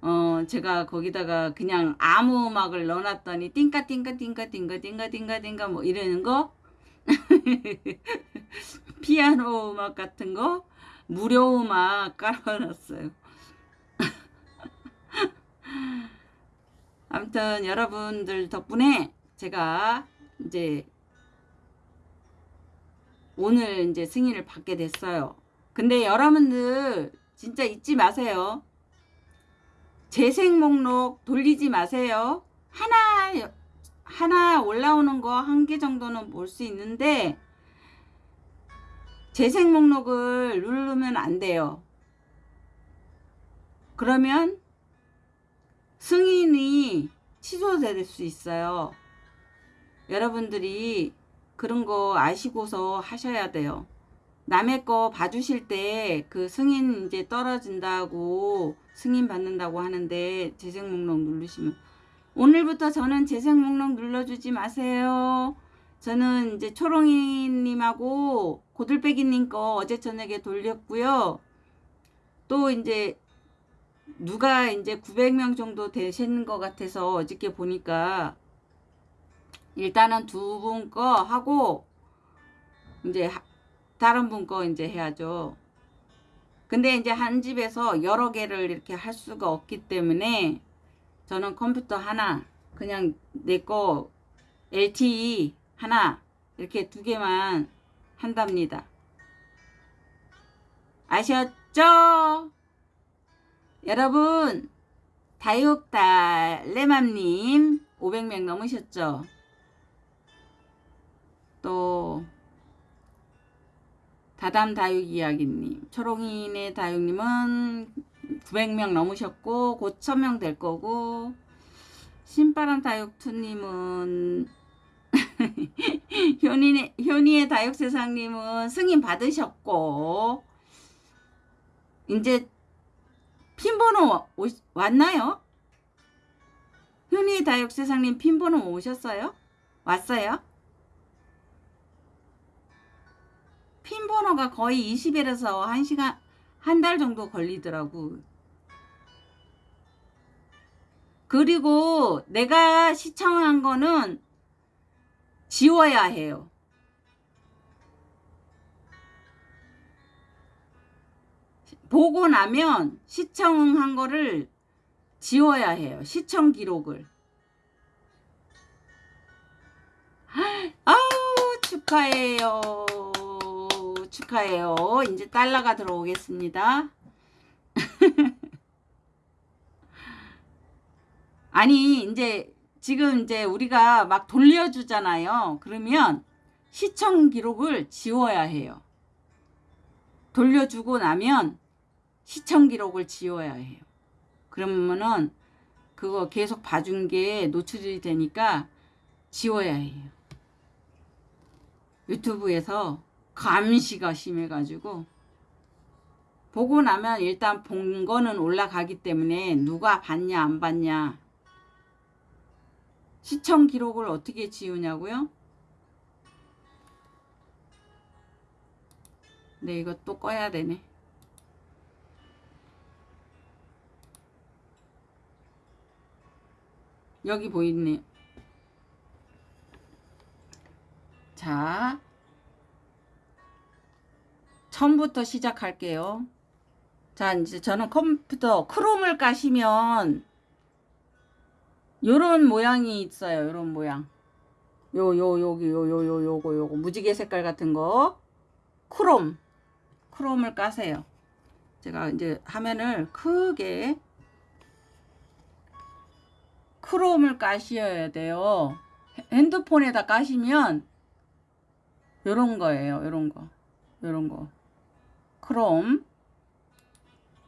어 제가 거기다가 그냥 아무 음악을 넣어놨더니 띵까 띵까 띵까 띵까 띵까 띵까 띵까 뭐 이러는 거 [laughs] 피아노 음악 같은 거 무료 음악 깔아놨어요. [laughs] 아무튼 여러분들 덕분에 제가 이제 오늘 이제 승인을 받게 됐어요. 근데 여러분들 진짜 잊지 마세요. 재생 목록 돌리지 마세요. 하나 하나 올라오는 거 한 개 정도는 볼 수 있는데 재생 목록을 누르면 안 돼요. 그러면 승인이 취소될 수 있어요. 여러분들이 그런 거 아시고서 하셔야 돼요. 남의 거 봐주실 때 그 승인 이제 떨어진다고 승인 받는다고 하는데 재생 목록 누르시면 오늘부터 저는 재생 목록 눌러주지 마세요. 저는 이제 초롱이님하고 고들빼기님 거 어제 저녁에 돌렸고요. 또 이제 누가 이제 900명 정도 되시는 것 같아서 어저께 보니까 일단은 두 분 거 하고 이제 다른 분 거 이제 해야죠. 근데 이제 한 집에서 여러 개를 이렇게 할 수가 없기 때문에 저는 컴퓨터 하나 그냥 내 거 LTE 하나 이렇게 두 개만 한답니다. 아셨죠? 여러분 다육달래맘님 500명 넘으셨죠? 또 다담 다육 이야기님 초롱이네 다육님은 900명 넘으셨고 곧 1000명 될 거고 신바람 다육투님은 현이의, 현이의 다육세상님은 승인 받으셨고 이제 핀번호 오, 왔나요? 현이의 다육세상님 핀번호 오셨어요? 왔어요? 핀 번호가 거의 20일에서 1시간 한 달 정도 걸리더라고 그리고 내가 시청한 거는 지워야 해요. 보고 나면 시청한 거를 지워야 해요. 시청 기록을. 아우 축하해요. 축하해요. 이제 달러가 들어오겠습니다. [laughs] 아니 이제 지금 이제 우리가 막 돌려주잖아요. 그러면 시청 기록을 지워야 해요. 돌려주고 나면 시청 기록을 지워야 해요. 그러면은 그거 계속 봐준 게 노출이 되니까 지워야 해요. 유튜브에서 감시가 심해가지고 보고 나면 일단 본 거는 올라가기 때문에 누가 봤냐 안 봤냐 시청 기록을 어떻게 지우냐고요? 네, 이거 또 꺼야 되네. 여기 보이네. 자, 처음부터 시작할게요. 자, 이제 저는 컴퓨터 크롬을 까시면 요런 모양이 있어요. 요런 모양. 요, 요, 여기, 요, 요, 요, 요거, 요거. 무지개 색깔 같은 거. 크롬. 크롬을 까세요. 제가 이제 화면을 크게 크롬을 까셔야 돼요. 핸드폰에다 까시면 요런 거예요. 요런 거. 요런 거. 크롬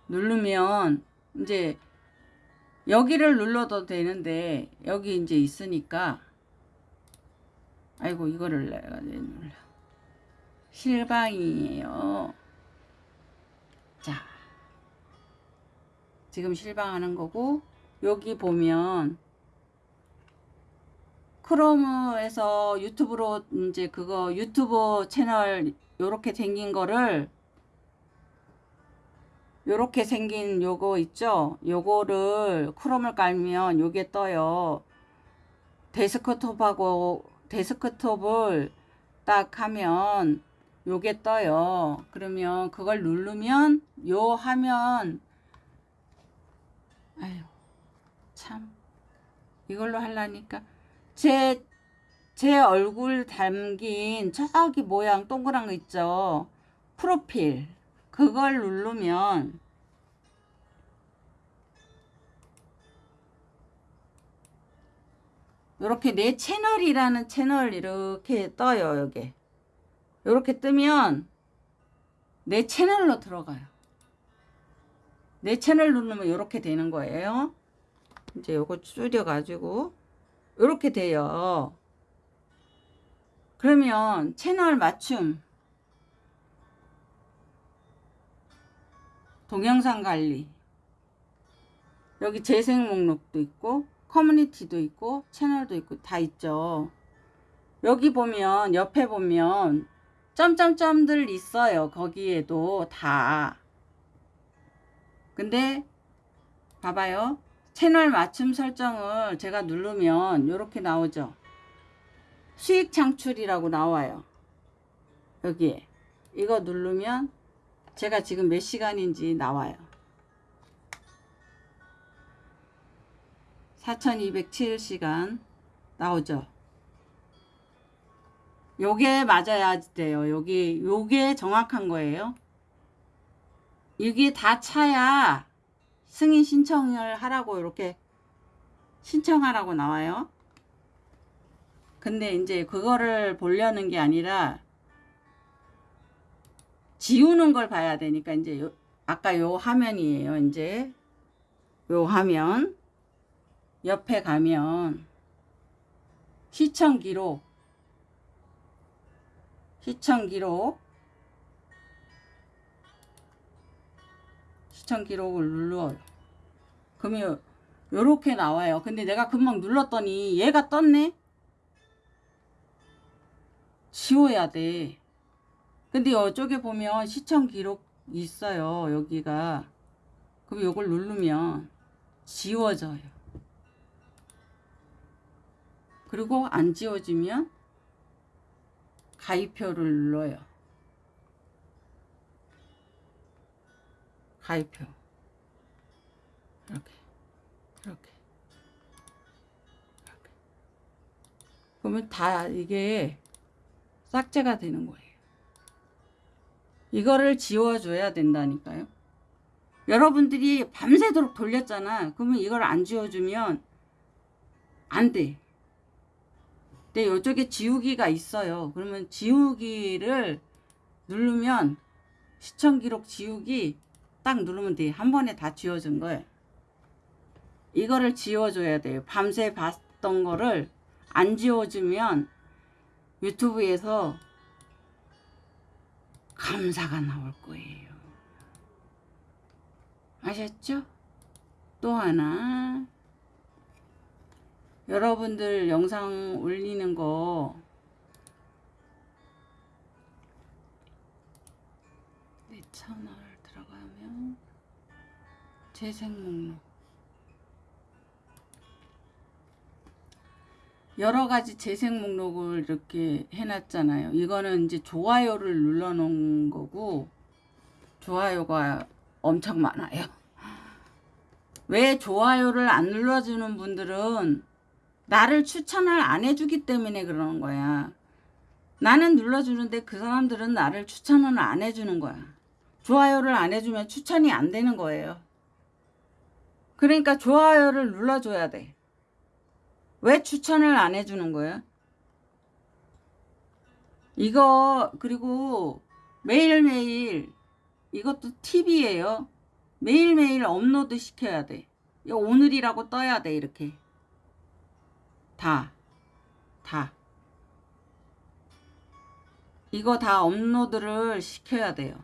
누르면 이제 여기를 눌러도 되는데 여기 이제 있으니까 아이고 이거를 내가 눌러 실방이에요. 자 지금 실방하는 거고 여기 보면 크롬에서 유튜브로 이제 그거 유튜브 채널 요렇게 생긴 거를 요렇게 생긴 요거 있죠? 요거를 크롬을 깔면 요게 떠요. 데스크톱하고 데스크톱을 딱 하면 요게 떠요. 그러면 그걸 누르면 요 화면. 아유 참. 이걸로 하려니까. 제, 제 얼굴 담긴 저기 모양 동그란 거 있죠? 프로필 그걸 누르면 이렇게 내 채널이라는 채널 이렇게 떠요 여기. 이렇게 뜨면 내 채널로 들어가요. 내 채널 누르면 이렇게 되는 거예요. 이제 요거 줄여 가지고 이렇게 돼요. 그러면 채널 맞춤 동영상 관리. 여기 재생 목록도 있고 커뮤니티도 있고 채널도 있고 다 있죠. 여기 보면 옆에 보면 점점점들 있어요. 거기에도 다. 근데 봐봐요. 채널 맞춤 설정을 제가 누르면 이렇게 나오죠. 수익 창출이라고 나와요. 여기에. 이거 누르면 제가 지금 몇 시간인지 나와요. 4207시간 나오죠. 요게 맞아야 돼요. 여기 요게 정확한 거예요. 이게 다 차야 승인 신청을 하라고 이렇게 신청하라고 나와요. 근데 이제 그거를 보려는 게 아니라 지우는 걸 봐야 되니까 이제 요, 아까 요 화면이에요. 이제 요 화면 옆에 가면 시청 기록 시청 기록 시청 기록을 눌러요. 그러면 요렇게 나와요. 근데 내가 금방 눌렀더니 얘가 떴네. 지워야 돼. 근데 이쪽에 보면 시청 기록 있어요. 여기가. 그럼 이걸 누르면 지워져요. 그리고 안 지워지면 가입표를 눌러요. 가입표. 이렇게. 이렇게. 이렇게. 그러면 다 이게 삭제가 되는 거예요. 이거를 지워줘야 된다니까요. 여러분들이 밤새도록 돌렸잖아. 그러면 이걸 안 지워주면 안 돼. 근데 이쪽에 지우기가 있어요. 그러면 지우기를 누르면 시청 기록 지우기 딱 누르면 돼. 한 번에 다 지워준 거예요. 이거를 지워줘야 돼요. 밤새 봤던 거를 안 지워주면 유튜브에서 감사가 나올 거예요. 아셨죠? 또 하나 여러분들 영상 올리는 거 내 채널 들어가면 재생 목록 여러 가지 재생 목록을 이렇게 해놨잖아요. 이거는 이제 좋아요를 눌러놓은 거고 좋아요가 엄청 많아요. 왜 좋아요를 안 눌러주는 분들은 나를 추천을 안 해주기 때문에 그러는 거야. 나는 눌러주는데 그 사람들은 나를 추천을 안 해주는 거야. 좋아요를 안 해주면 추천이 안 되는 거예요. 그러니까 좋아요를 눌러줘야 돼. 왜 추천을 안 해주는 거야? 이거 그리고 매일매일 이것도 팁이에요. 매일매일 업로드 시켜야 돼. 이거 오늘이라고 떠야 돼 이렇게. 다. 다. 이거 다 업로드를 시켜야 돼요.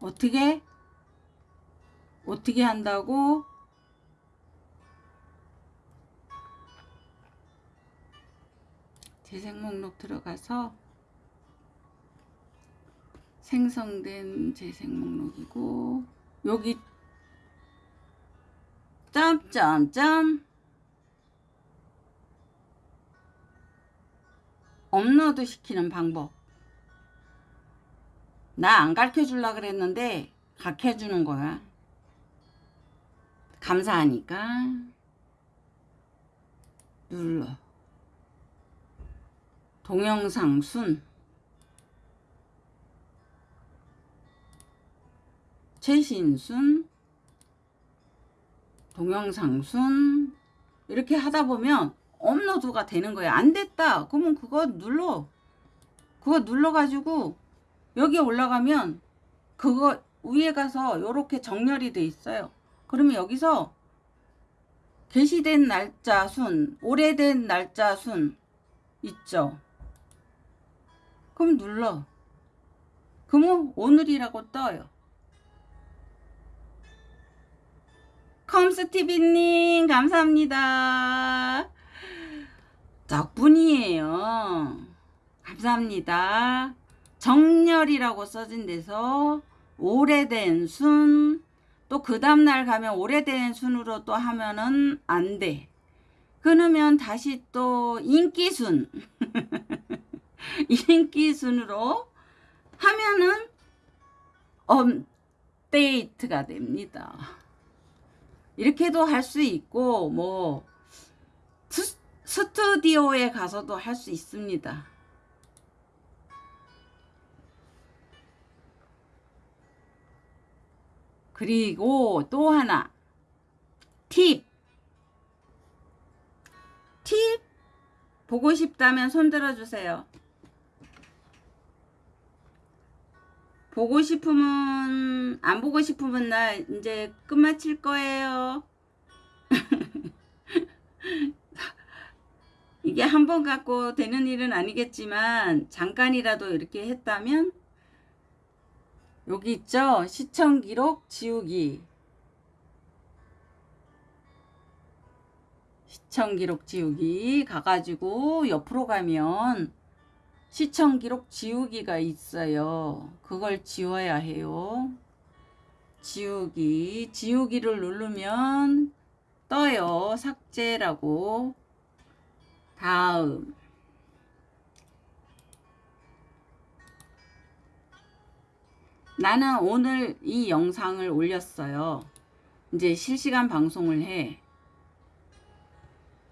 어떻게? 어떻게 한다고? 재생 목록 들어가서 생성된 재생 목록이고 여기 점점점 업로드 시키는 방법. 나 안 가르쳐 줄라 그랬는데 가르쳐 주는 거야. 감사하니까. 눌러 동영상 순. 최신 순. 동영상 순. 이렇게 하다 보면 업로드가 되는 거야. 안 됐다. 그러면 그거 눌러. 그거 눌러 가지고 여기 올라가면 그거 위에 가서 이렇게 정렬이 돼 있어요. 그러면 여기서 게시된 날짜 순 오래된 날짜 순 있죠 그럼 눌러 그러면 오늘이라고 떠요 컴스티비님 감사합니다. 덕분이에요. 감사합니다. 정렬이라고 써진 데서 오래된 순, 또 그 다음날 가면 오래된 순으로 또 하면은 안 돼. 그러면 다시 또 인기순, [laughs] 인기 순으로 하면은 업데이트가 됩니다. 이렇게도 할 수 있고 뭐 스, 스튜디오에 가서도 할 수 있습니다. 그리고 또 하나 팁! 팁! 보고 싶다면 손 들어 주세요. 보고 싶으면 안 보고 싶으면 나 이제 끝마칠 거예요. [laughs] 이게 한 번 갖고 되는 일은 아니겠지만 잠깐이라도 이렇게 했다면 여기 있죠? 시청 기록 지우기 시청 기록 지우기 가가지고 옆으로 가면 시청 기록 지우기가 있어요. 그걸 지워야 해요. 지우기. 지우기를 누르면 떠요. 삭제라고. 다음. 나는 오늘 이 영상을 올렸어요. 이제 실시간 방송을 해.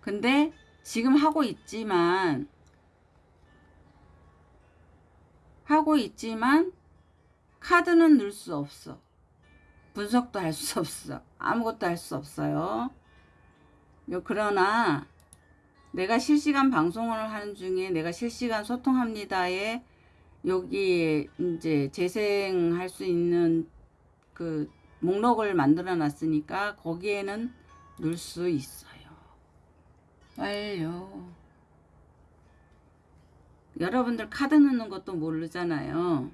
근데 지금 하고 있지만 하고 있지만 카드는 넣을 수 없어. 분석도 할 수 없어. 아무것도 할 수 없어요. 그러나 내가 실시간 방송을 하는 중에 내가 실시간 소통합니다에 여기 이제 재생할 수 있는 그 목록을 만들어 놨으니까 거기에는 넣을 수 있어요. 완료. 여러분들 카드 넣는 것도 모르잖아요.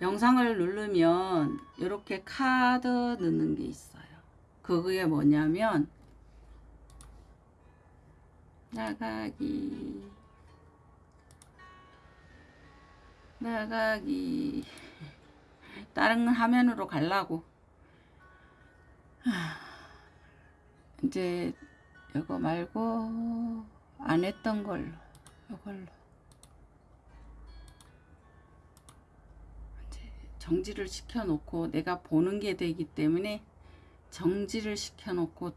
영상을 누르면 이렇게 카드 넣는 게 있어요. 그게 뭐냐면 나가기 나가기 다른 화면으로 하, 이제 이거 말고 안 했던 걸로 이걸로 이제 정지를 시켜 놓고 내가 보는 게 되기 때문에 정지를 시켜 놓고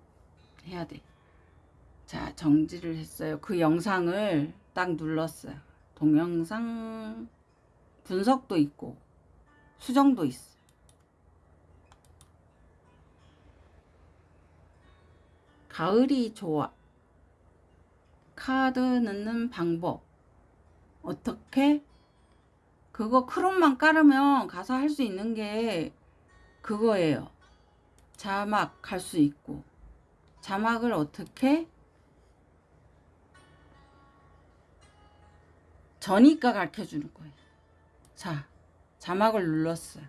해야 돼. 자, 정지를 했어요. 그 영상을 딱 눌렀어요. 동영상 분석도 있고 수정도 있어. 가을이 좋아. 카드 넣는 방법. 어떻게? 그거 크롬만 깔으면 가서 할수 있는 게 그거예요. 자막 할수 있고. 자막을 어떻게? 저니까 가르쳐 주는 거예요. 자, 자막을 눌렀어요.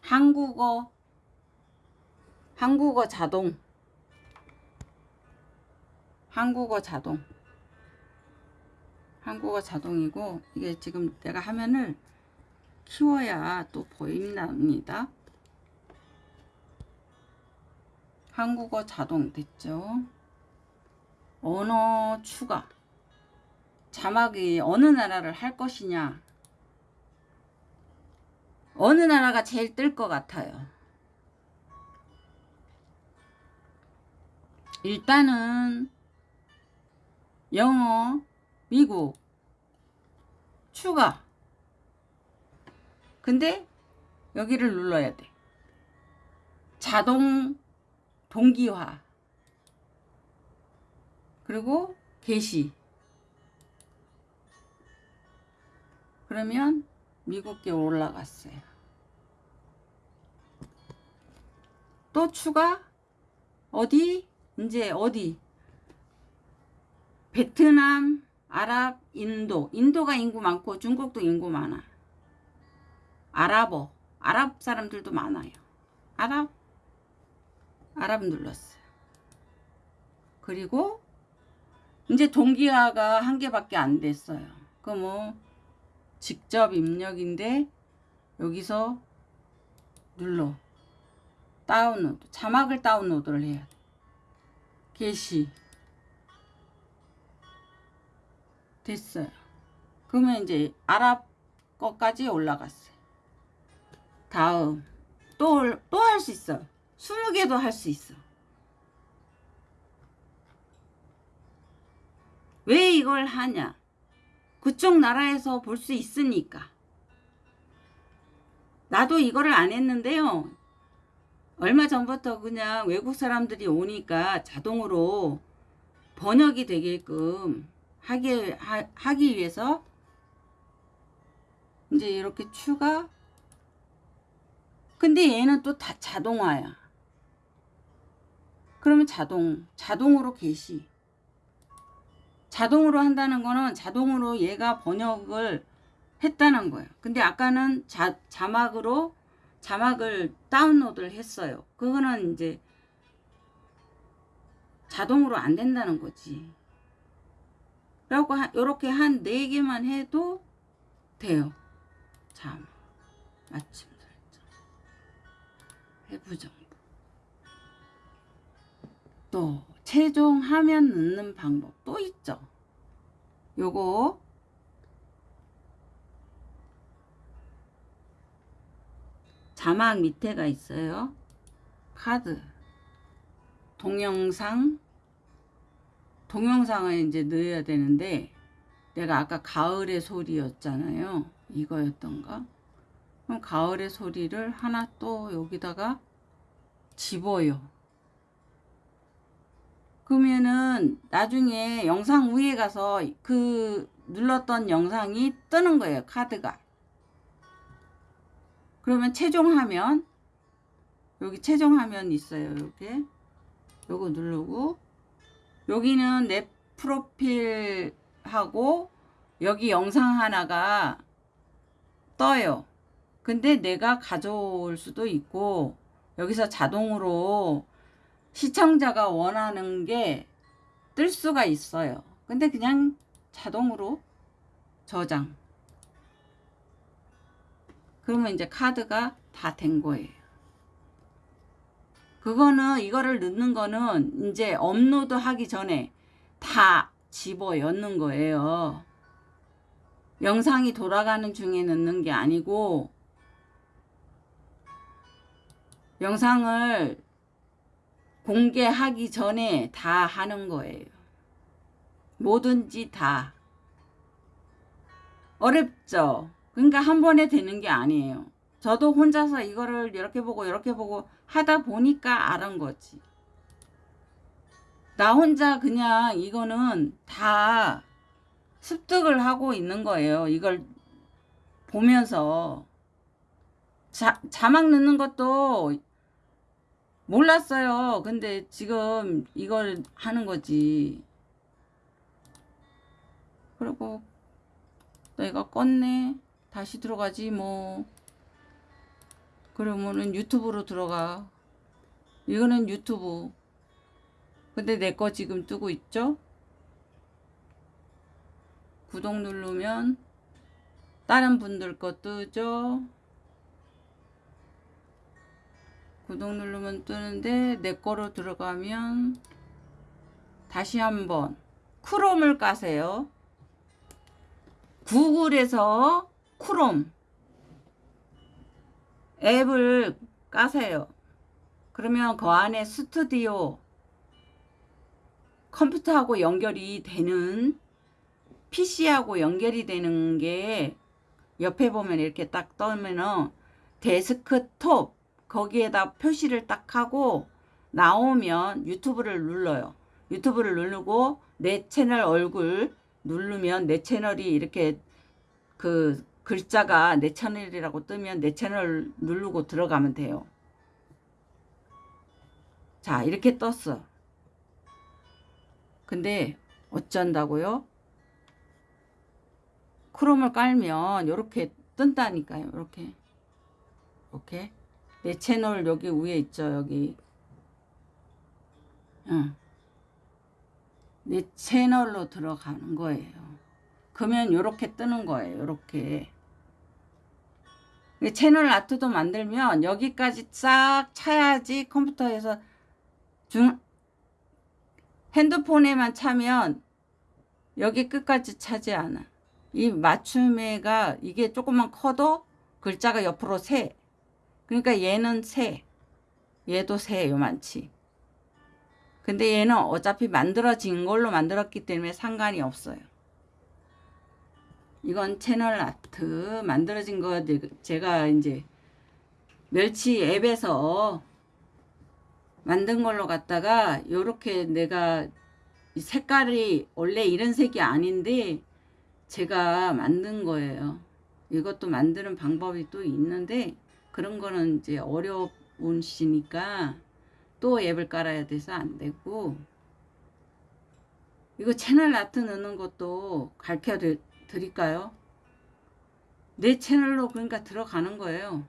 한국어, 한국어 자동. 한국어 자동. 한국어 자동이고, 이게 지금 내가 화면을 키워야 또 보인답니다. 한국어 자동 됐죠? 언어 추가. 자막이 어느 나라를 할 것이냐. 어느 나라가 제일 뜰 것 같아요. 일단은 영어, 미국, 추가. 근데 여기를 눌러야 돼. 자동 동기화. 그리고 게시. 그러면 미국계 올라갔어요. 또 추가 어디 이제 어디 베트남, 아랍, 인도. 인도가 인구 많고 중국도 인구 많아. 아랍어. 아랍 사람들도 많아요. 아랍 아랍 눌렀어요. 그리고 이제 동기화가 한 개밖에 안 됐어요. 그 뭐 직접 입력인데 여기서 눌러 다운로드 자막을 다운로드를 해야 돼. 게시 됐어요. 그러면 이제 아랍 거까지 올라갔어요. 다음 또 또 할 수 있어. 20개도 할 수 있어. 왜 이걸 하냐? 그쪽 나라에서 볼 수 있으니까. 나도 이거를 안 했는데요. 얼마 전부터 그냥 외국 사람들이 오니까 자동으로 번역이 되게끔 하기, 하, 하기 위해서 이제 이렇게 추가. 근데 얘는 또 다 자동화야. 그러면 자동 자동으로 게시. 자동으로 한다는 거는 자동으로 얘가 번역을 했다는 거예요. 근데 아까는 자, 자막으로 자막을 다운로드를 했어요. 그거는 이제 자동으로 안 된다는 거지 라고 이렇게 한네 개만 해도 돼요. 자, 마침 설정. 외부 정보. 또 최종 화면 넣는 방법 또 있죠. 요거 자막 밑에가 있어요. 카드 동영상 동영상을 이제 넣어야 되는데 내가 아까 가을의 소리였잖아요. 이거였던가? 그럼 가을의 소리를 하나 또 여기다가 집어요. 그러면은 나중에 영상 위에 가서 그 눌렀던 영상이 뜨는 거예요. 카드가. 그러면 최종 화면 여기 최종 화면 있어요. 이렇게 요거 누르고 여기는 내 프로필하고 여기 영상 하나가 떠요. 근데 내가 가져올 수도 있고 여기서 자동으로 시청자가 원하는 게 뜰 수가 있어요. 근데 그냥 자동으로 저장. 그러면 이제 카드가 다 된 거예요. 그거는 이거를 넣는 거는 이제 업로드 하기 전에 다 집어 넣는 거예요. 영상이 돌아가는 중에 넣는 게 아니고 영상을 공개하기 전에 다 하는 거예요. 뭐든지 다. 어렵죠? 그러니까 한 번에 되는 게 아니에요. 저도 혼자서 이거를 이렇게 보고 이렇게 보고 하다 보니까 알은 거지. 나 혼자 그냥 이거는 다 습득을 하고 있는 거예요. 이걸 보면서. 자, 자막 넣는 것도 몰랐어요. 근데 지금 이걸 하는 거지. 그리고 내가 껐네. 다시 들어가지 뭐. 그러면은 유튜브로 들어가. 이거는 유튜브. 근데 내 거 지금 뜨고 있죠? 구독 누르면 다른 분들 거 뜨죠? 구독 누르면 뜨는데 내 거로 들어가면 다시 한번 크롬을 까세요. 구글에서 크롬 앱을 까세요. 그러면 그 안에 스튜디오 컴퓨터하고 연결이 되는 PC하고 연결이 되는 게 옆에 보면 이렇게 딱 떠면은 데스크톱 거기에다 표시를 딱 하고 나오면 유튜브를 눌러요. 유튜브를 누르고 내 채널 얼굴 누르면 내 채널이 이렇게 그 글자가 내 채널이라고 뜨면 내 채널 누르고 들어가면 돼요. 자, 이렇게 떴어. 근데 어쩐다고요? 크롬을 깔면 이렇게 뜬다니까요. 이렇게. 이렇게. 내 채널 여기 위에 있죠. 여기. 응. 내 채널로 들어가는 거예요. 그러면 이렇게 뜨는 거예요. 이렇게. 채널 아트도 만들면 여기까지 싹 차야지 컴퓨터에서 중 핸드폰에만 차면 여기 끝까지 차지 않아. 이 맞춤애가 이게 조금만 커도 글자가 옆으로 새. 그러니까 얘는 새. 얘도 새 요만치. 근데 얘는 어차피 만들어진 걸로 만들었기 때문에 상관이 없어요. 이건 채널 아트 만들어진 거 제가 이제 멸치 앱에서 만든 걸로 갖다가 요렇게 내가 색깔이 원래 이런 색이 아닌데 제가 만든 거예요. 이것도 만드는 방법이 또 있는데 그런 거는 이제 어려운 시니까 또 앱을 깔아야 돼서 안 되고 이거 채널 아트 넣는 것도 가르쳐 드릴까요? 내 채널로 그러니까 들어가는 거예요.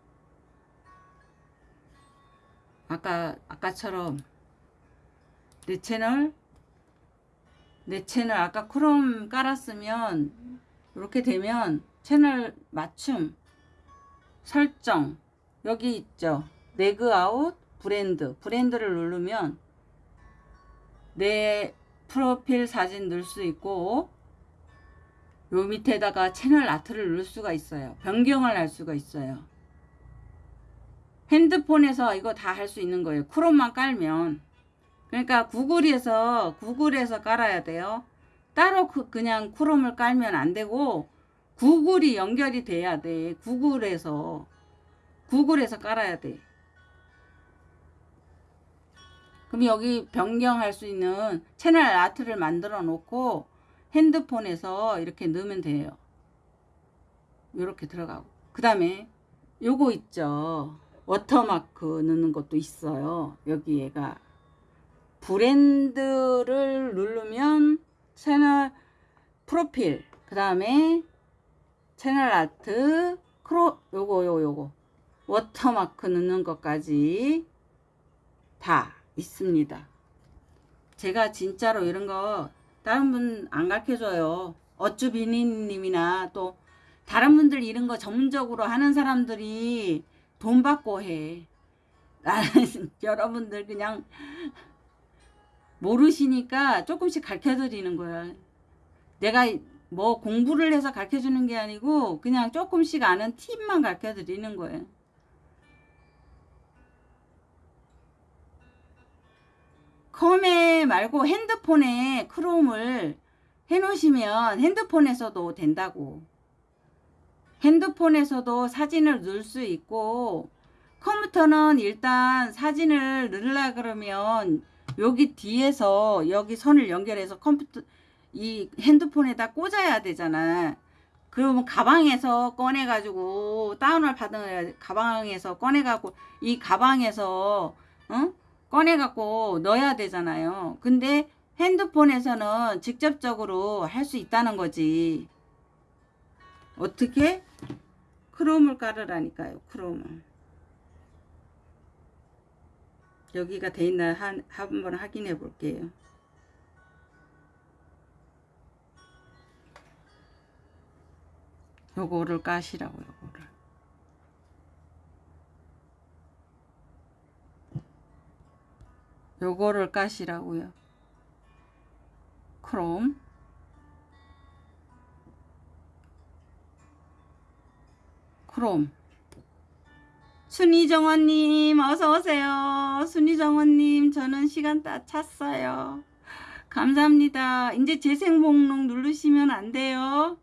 아까 아까처럼 내 채널 내 채널 아까 크롬 깔았으면 이렇게 되면 채널 맞춤 설정 여기 있죠. 레이아웃 브랜드 브랜드를 누르면 내 프로필 사진 넣을 수 있고 요 밑에다가 채널 art를 넣을 수가 있어요. 변경을 할 수가 있어요. 핸드폰에서 이거 다 할 수 있는 거예요. 크롬만 깔면. 그러니까 구글에서 구글에서 깔아야 돼요. 따로 그 그냥 크롬을 깔면 안 되고 구글이 연결이 돼야 돼. 구글에서 구글에서 깔아야 돼. 그럼 여기 변경할 수 있는 채널 아트를 만들어 놓고 핸드폰에서 이렇게 넣으면 돼요. 이렇게 들어가고. 그 다음에 요거 있죠. 워터마크 넣는 것도 있어요. 여기 얘가. 브랜드를 누르면 채널 프로필. 그 다음에 채널 아트. 크로, 요거, 요거, 요거. 워터마크 넣는 것까지 다 있습니다. 제가 진짜로 이런 거 다른 분 안 가르쳐줘요. 어쭈 비니님이나 또 다른 분들 이런 거 전문적으로 하는 사람들이 돈 받고 해. 나는 [laughs] 여러분들 그냥 모르시니까 조금씩 가르쳐 드리는 거야. 내가 뭐 공부를 해서 가르쳐 주는 게 아니고 그냥 조금씩 아는 팁만 가르쳐 드리는 거예요. 컴에 말고 핸드폰에 크롬을 해 놓으시면 핸드폰에서도 된다고. 핸드폰에서도 사진을 넣을 수 있고 컴퓨터는 일단 사진을 넣으려 그러면 여기 뒤에서 여기 선을 연결해서 컴퓨터 이 핸드폰에다 꽂아야 되잖아. 그러면 가방에서 꺼내 가지고 다운을 받은 가방에서 꺼내 갖고 이 가방에서 어? 꺼내 갖고 넣어야 되잖아요. 근데 핸드폰에서는 직접적으로 할 수 있다는 거지. 어떻게? 크롬을 깔으라니까요. 크롬을. 여기가 돼 있나 한, 한번 확인해 볼게요. 요거를 까시라고 요 요거를 까시라고요. 크롬. 크롬. 순이정원님 어서오세요. 순이정원님 저는 시간 다 찼어요. 감사합니다. 이제 재생 목록 누르시면 안 돼요.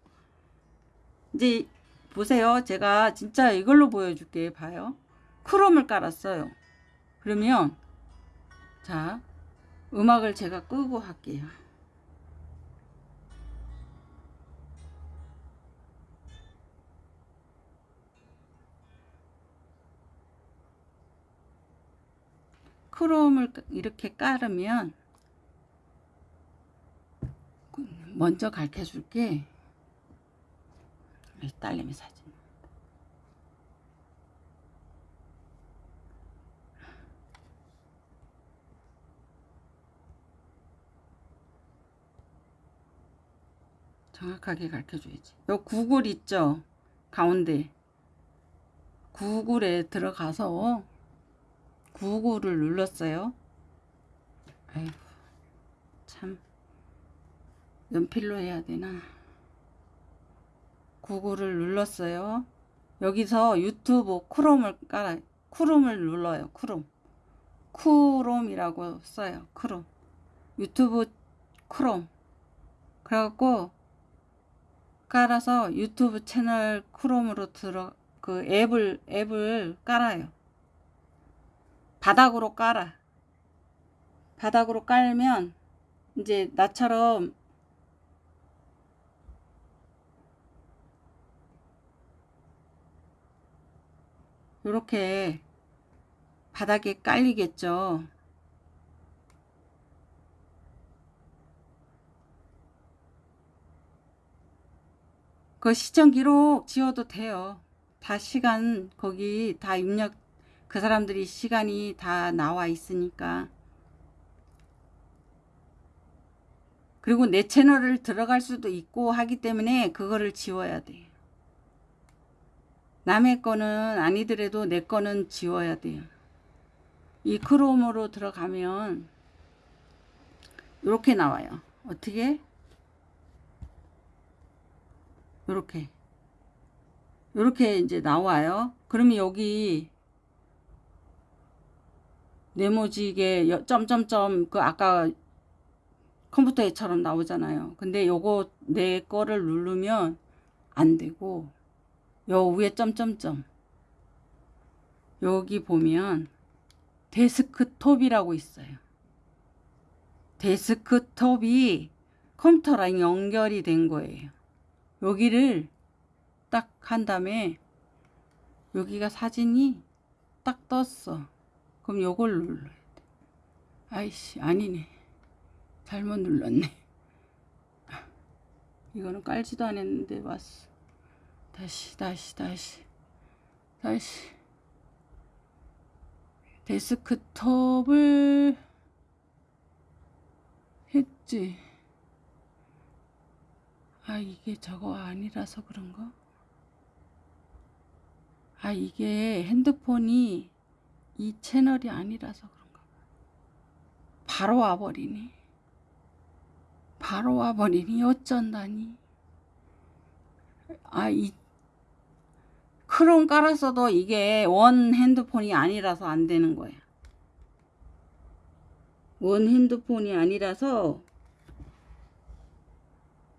이제 보세요. 제가 진짜 이걸로 보여줄게. 봐요. 크롬을 깔았어요. 그러면 자 음악을 제가 끄고 할게요. 크롬을 이렇게 깔으면 먼저 가르쳐 줄게 딸내미 사진 정확하게 가르쳐 줘야지 요 구글 있죠 가운데 구글에 들어가서 구글을 눌렀어요. 아이고 참 연필로 해야 되나 구글을 눌렀어요. 여기서 유튜브 크롬을 깔아 크롬을 눌러요. 크롬 크롬이라고 써요. 크롬 유튜브 크롬 그래갖고 깔아서 유튜브 채널 크롬으로 들어 그 앱을 앱을 깔아요. 바닥으로 깔아. 바닥으로 깔면 이제 나처럼 이렇게 바닥에 깔리겠죠. 그 시청 기록 지워도 돼요. 다 시간 거기 다 입력 그 사람들이 시간이 다 나와 있으니까. 그리고 내 채널을 들어갈 수도 있고 하기 때문에 그거를 지워야 돼 남의 거는 아니더라도 내 거는 지워야 돼요. 이 크롬으로 들어가면 이렇게 나와요. 어떻게 이렇게 이렇게 이제 나와요 그러면 여기 네모지게 점점점 그 아까 컴퓨터에처럼 나오잖아요. 근데 요거 내 거를 누르면 안 되고 요 위에 점점점 여기 보면 데스크톱이라고 있어요. 데스크톱이 컴퓨터랑 연결이 된 거예요. 여기를 딱 한 다음에 여기가 사진이 딱 떴어. 그럼 요걸 눌러야 돼. 아이씨 아니네. 잘못 눌렀네. 이거는 깔지도 않았는데 왔어. 다시 다시 다시 다시 데스크톱을 없지. 아, 이게 저거 아니라서 그런가? 아, 이게 핸드폰이 이 채널이 아니라서 그런가? 바로 와버리니. 바로 와버리니 어쩐다니. 아, 이 크롬 깔았어도 이게 원 핸드폰이 아니라서 안 되는 거야. 원 핸드폰이 아니라서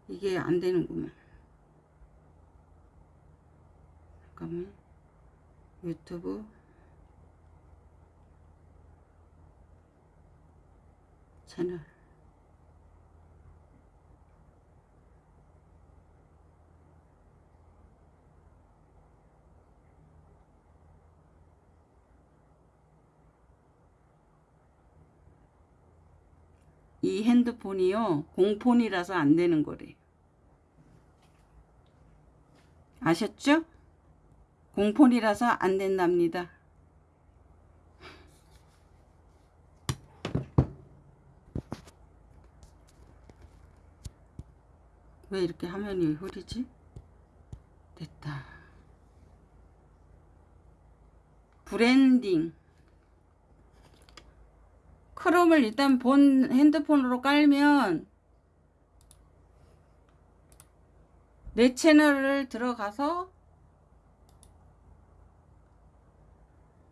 이게 안 되는구만. 잠깐만. 유튜브 채널 이 핸드폰이요 공폰이라서 안 되는 거래 아셨죠? 공폰이라서 안 된답니다 왜 이렇게 화면이 흐리지? 됐다 브랜딩 Chrome을 일단 본 핸드폰으로 깔면 내 채널을 들어가서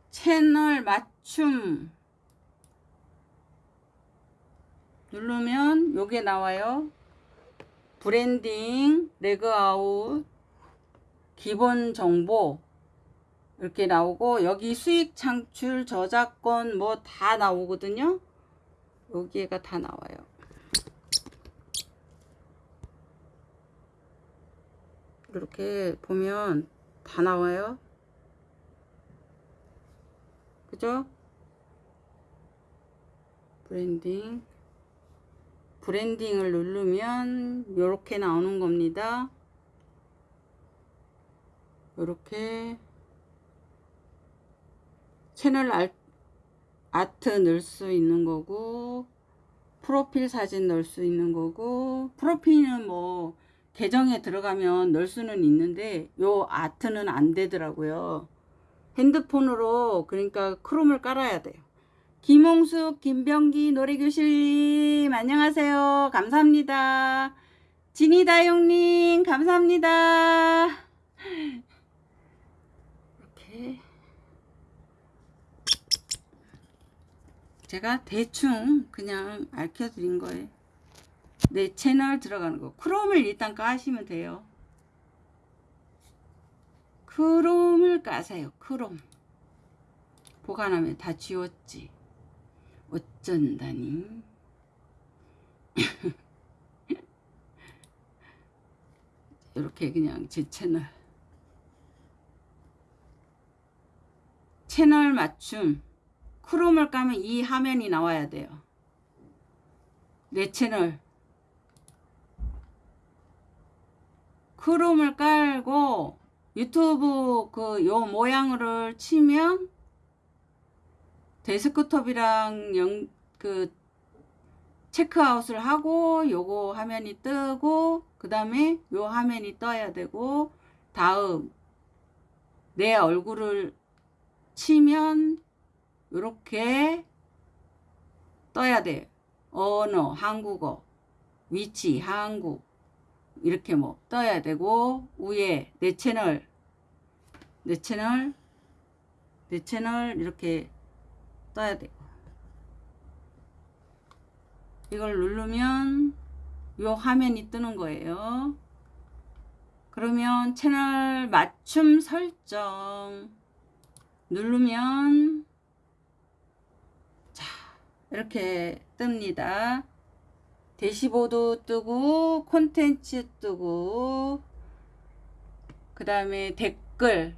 채널 맞춤 누르면 요게 나와요. 브랜딩 레그아웃 기본 정보 이렇게 나오고 여기 수익 창출 저작권 뭐 다 나오거든요. 여기가 다 나와요 이렇게 보면 다 나와요. 그죠? branding. branding을 누르면 이렇게 나오는 겁니다. 이렇게. 채널 알, 아트 넣을 수 있는 거고 프로필 사진 넣을 수 있는 거고 프로필은 뭐 계정에 들어가면 넣을 수는 있는데 요 아트는 안 되더라고요. 핸드폰으로 그러니까 크롬을 깔아야 돼요. 김홍숙 김병기 노래교실님 안녕하세요. 감사합니다. 진이다용님 감사합니다. 이렇게. 제가 대충 그냥 알려드린 거예요. 내 채널 들어가는 거. 크롬을 일단 까시면 돼요. 크롬을 까세요. 크롬. 보관하면 다 지웠지. 어쩐다니. [laughs] 이렇게 그냥 제 채널. 채널 맞춤. 크롬을 까면 이 화면이 나와야 돼요. 내 채널. 크롬을 깔고 유튜브 그 요 모양을 치면 데스크톱이랑 영, 그 체크아웃을 하고 요거 화면이 뜨고 그 다음에 요 화면이 떠야 되고 다음 내 얼굴을 치면 이렇게 떠야 돼. 언어, 한국어, 위치, 한국 이렇게 뭐 떠야 되고 위에 내 채널, 내 채널, 내 채널 이렇게 떠야 되고 이걸 누르면 요 화면이 뜨는 거예요. 그러면 채널 맞춤 설정 누르면 이렇게 뜹니다. 대시보드 뜨고 콘텐츠 뜨고 그 다음에 댓글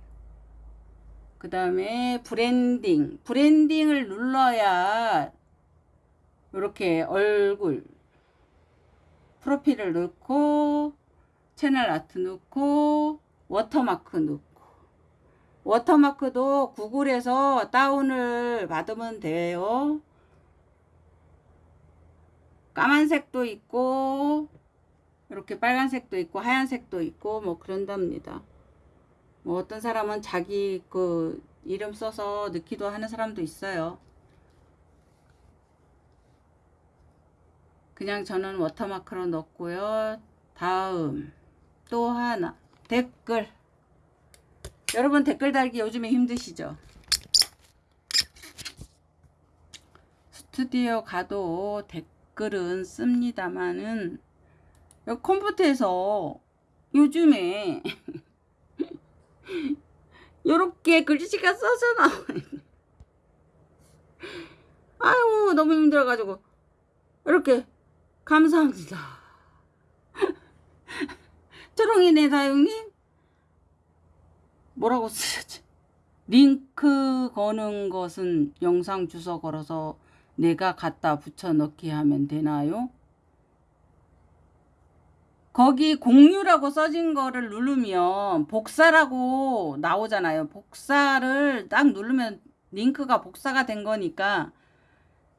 그 다음에 branding branding을 눌러야 이렇게 얼굴 프로필을 넣고 채널 아트 넣고 워터마크 넣고 워터마크도 구글에서 다운을 받으면 돼요. 까만색도 있고 이렇게 빨간색도 있고 하얀색도 있고 뭐 그런답니다. 뭐 어떤 사람은 자기 그 이름 써서 넣기도 하는 사람도 있어요. 그냥 저는 워터마크로 넣고요. 다음 또 하나 댓글 여러분 댓글 달기 요즘에 힘드시죠? 스튜디오 가도 댓글 은 씁니다만은 컴퓨터에서 요즘에 [laughs] 요렇게 글씨가 써져 나와요. 아유 너무 힘들어가지고 이렇게 감사합니다. [laughs] 초롱이네 다용님 뭐라고 쓰셨지? 링크 거는 것은 영상 주소 걸어서 내가 갖다 붙여 넣기 하면 되나요? 거기 공유라고 써진 거를 누르면 복사라고 나오잖아요. 복사를 딱 누르면 링크가 복사가 된 거니까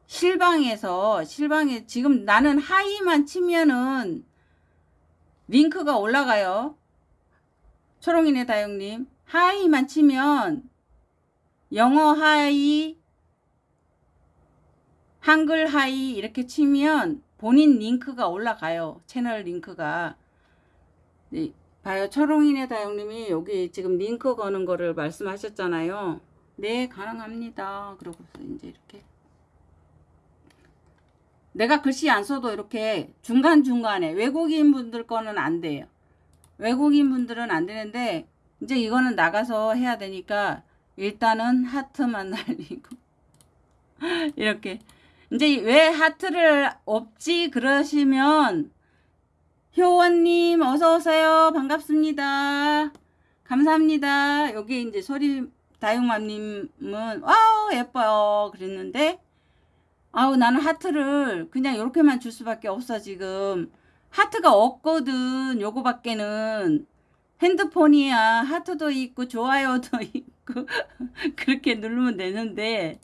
실방에서 실방에 지금 나는 하이만 치면은 링크가 올라가요. 초롱이네 다영님 하이만 치면 영어 hi 한글 하이 이렇게 치면 본인 링크가 올라가요. 채널 링크가. 네, 봐요. 초롱이네 다영님이 여기 지금 링크 거는 거를 말씀하셨잖아요. 네, 가능합니다. 그러고서 이제 이렇게. 내가 글씨 안 써도 이렇게 중간중간에 외국인 분들 거는 안 돼요. 외국인 분들은 안 되는데 이제 이거는 나가서 해야 되니까 일단은 하트만 날리고 [laughs] 이렇게 이제 왜 하트를 없지 그러시면 효원님 어서 오세요. 반갑습니다. 감사합니다. 여기 이제 소리 다육맘님은 wow 예뻐요. 그랬는데 아우 나는 하트를 그냥 이렇게만 줄 수밖에 없어 지금. 하트가 없거든 요거밖에는. 핸드폰이야. 하트도 있고 좋아요도 [laughs] 있고 그렇게 누르면 되는데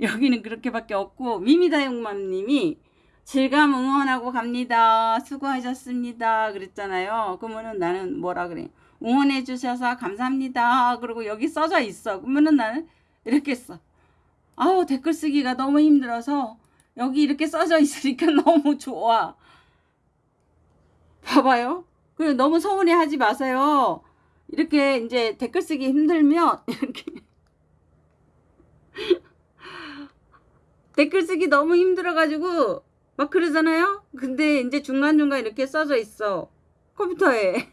여기는 그렇게밖에 없고 미미다용맘님이 질감 응원하고 갑니다. 수고하셨습니다. 그랬잖아요. 그러면은 나는 뭐라 그래? 응원해 주셔서 감사합니다. 그리고 여기 써져 있어. 그러면은 나는 이렇게 써 아우 댓글 쓰기가 너무 힘들어서 여기 이렇게 써져 있으니까 [laughs] 너무 좋아. 봐봐요. 그 너무 서운해 하지 마세요. 이렇게 이제 댓글 쓰기 힘들면 [laughs] 이렇게 댓글 쓰기 너무 힘들어가지고 막 그러잖아요. 근데 이제 중간중간 이렇게 써져 있어. 컴퓨터에.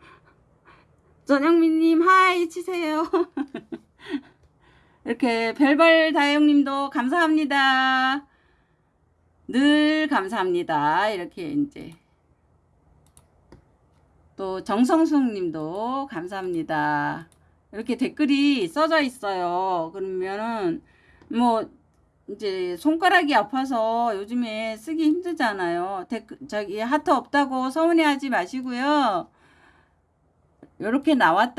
[laughs] 전영민님 하이 치세요. [laughs] 이렇게 별별 다영님도 감사합니다. 늘 감사합니다. 이렇게 이제 또 정성숙님도 감사합니다. 이렇게 댓글이 써져 있어요. 그러면은 뭐 이제 손가락이 아파서 요즘에 쓰기 힘들잖아요. 댓글 저기 하트 없다고 서운해하지 마시고요. 이렇게 나왔다.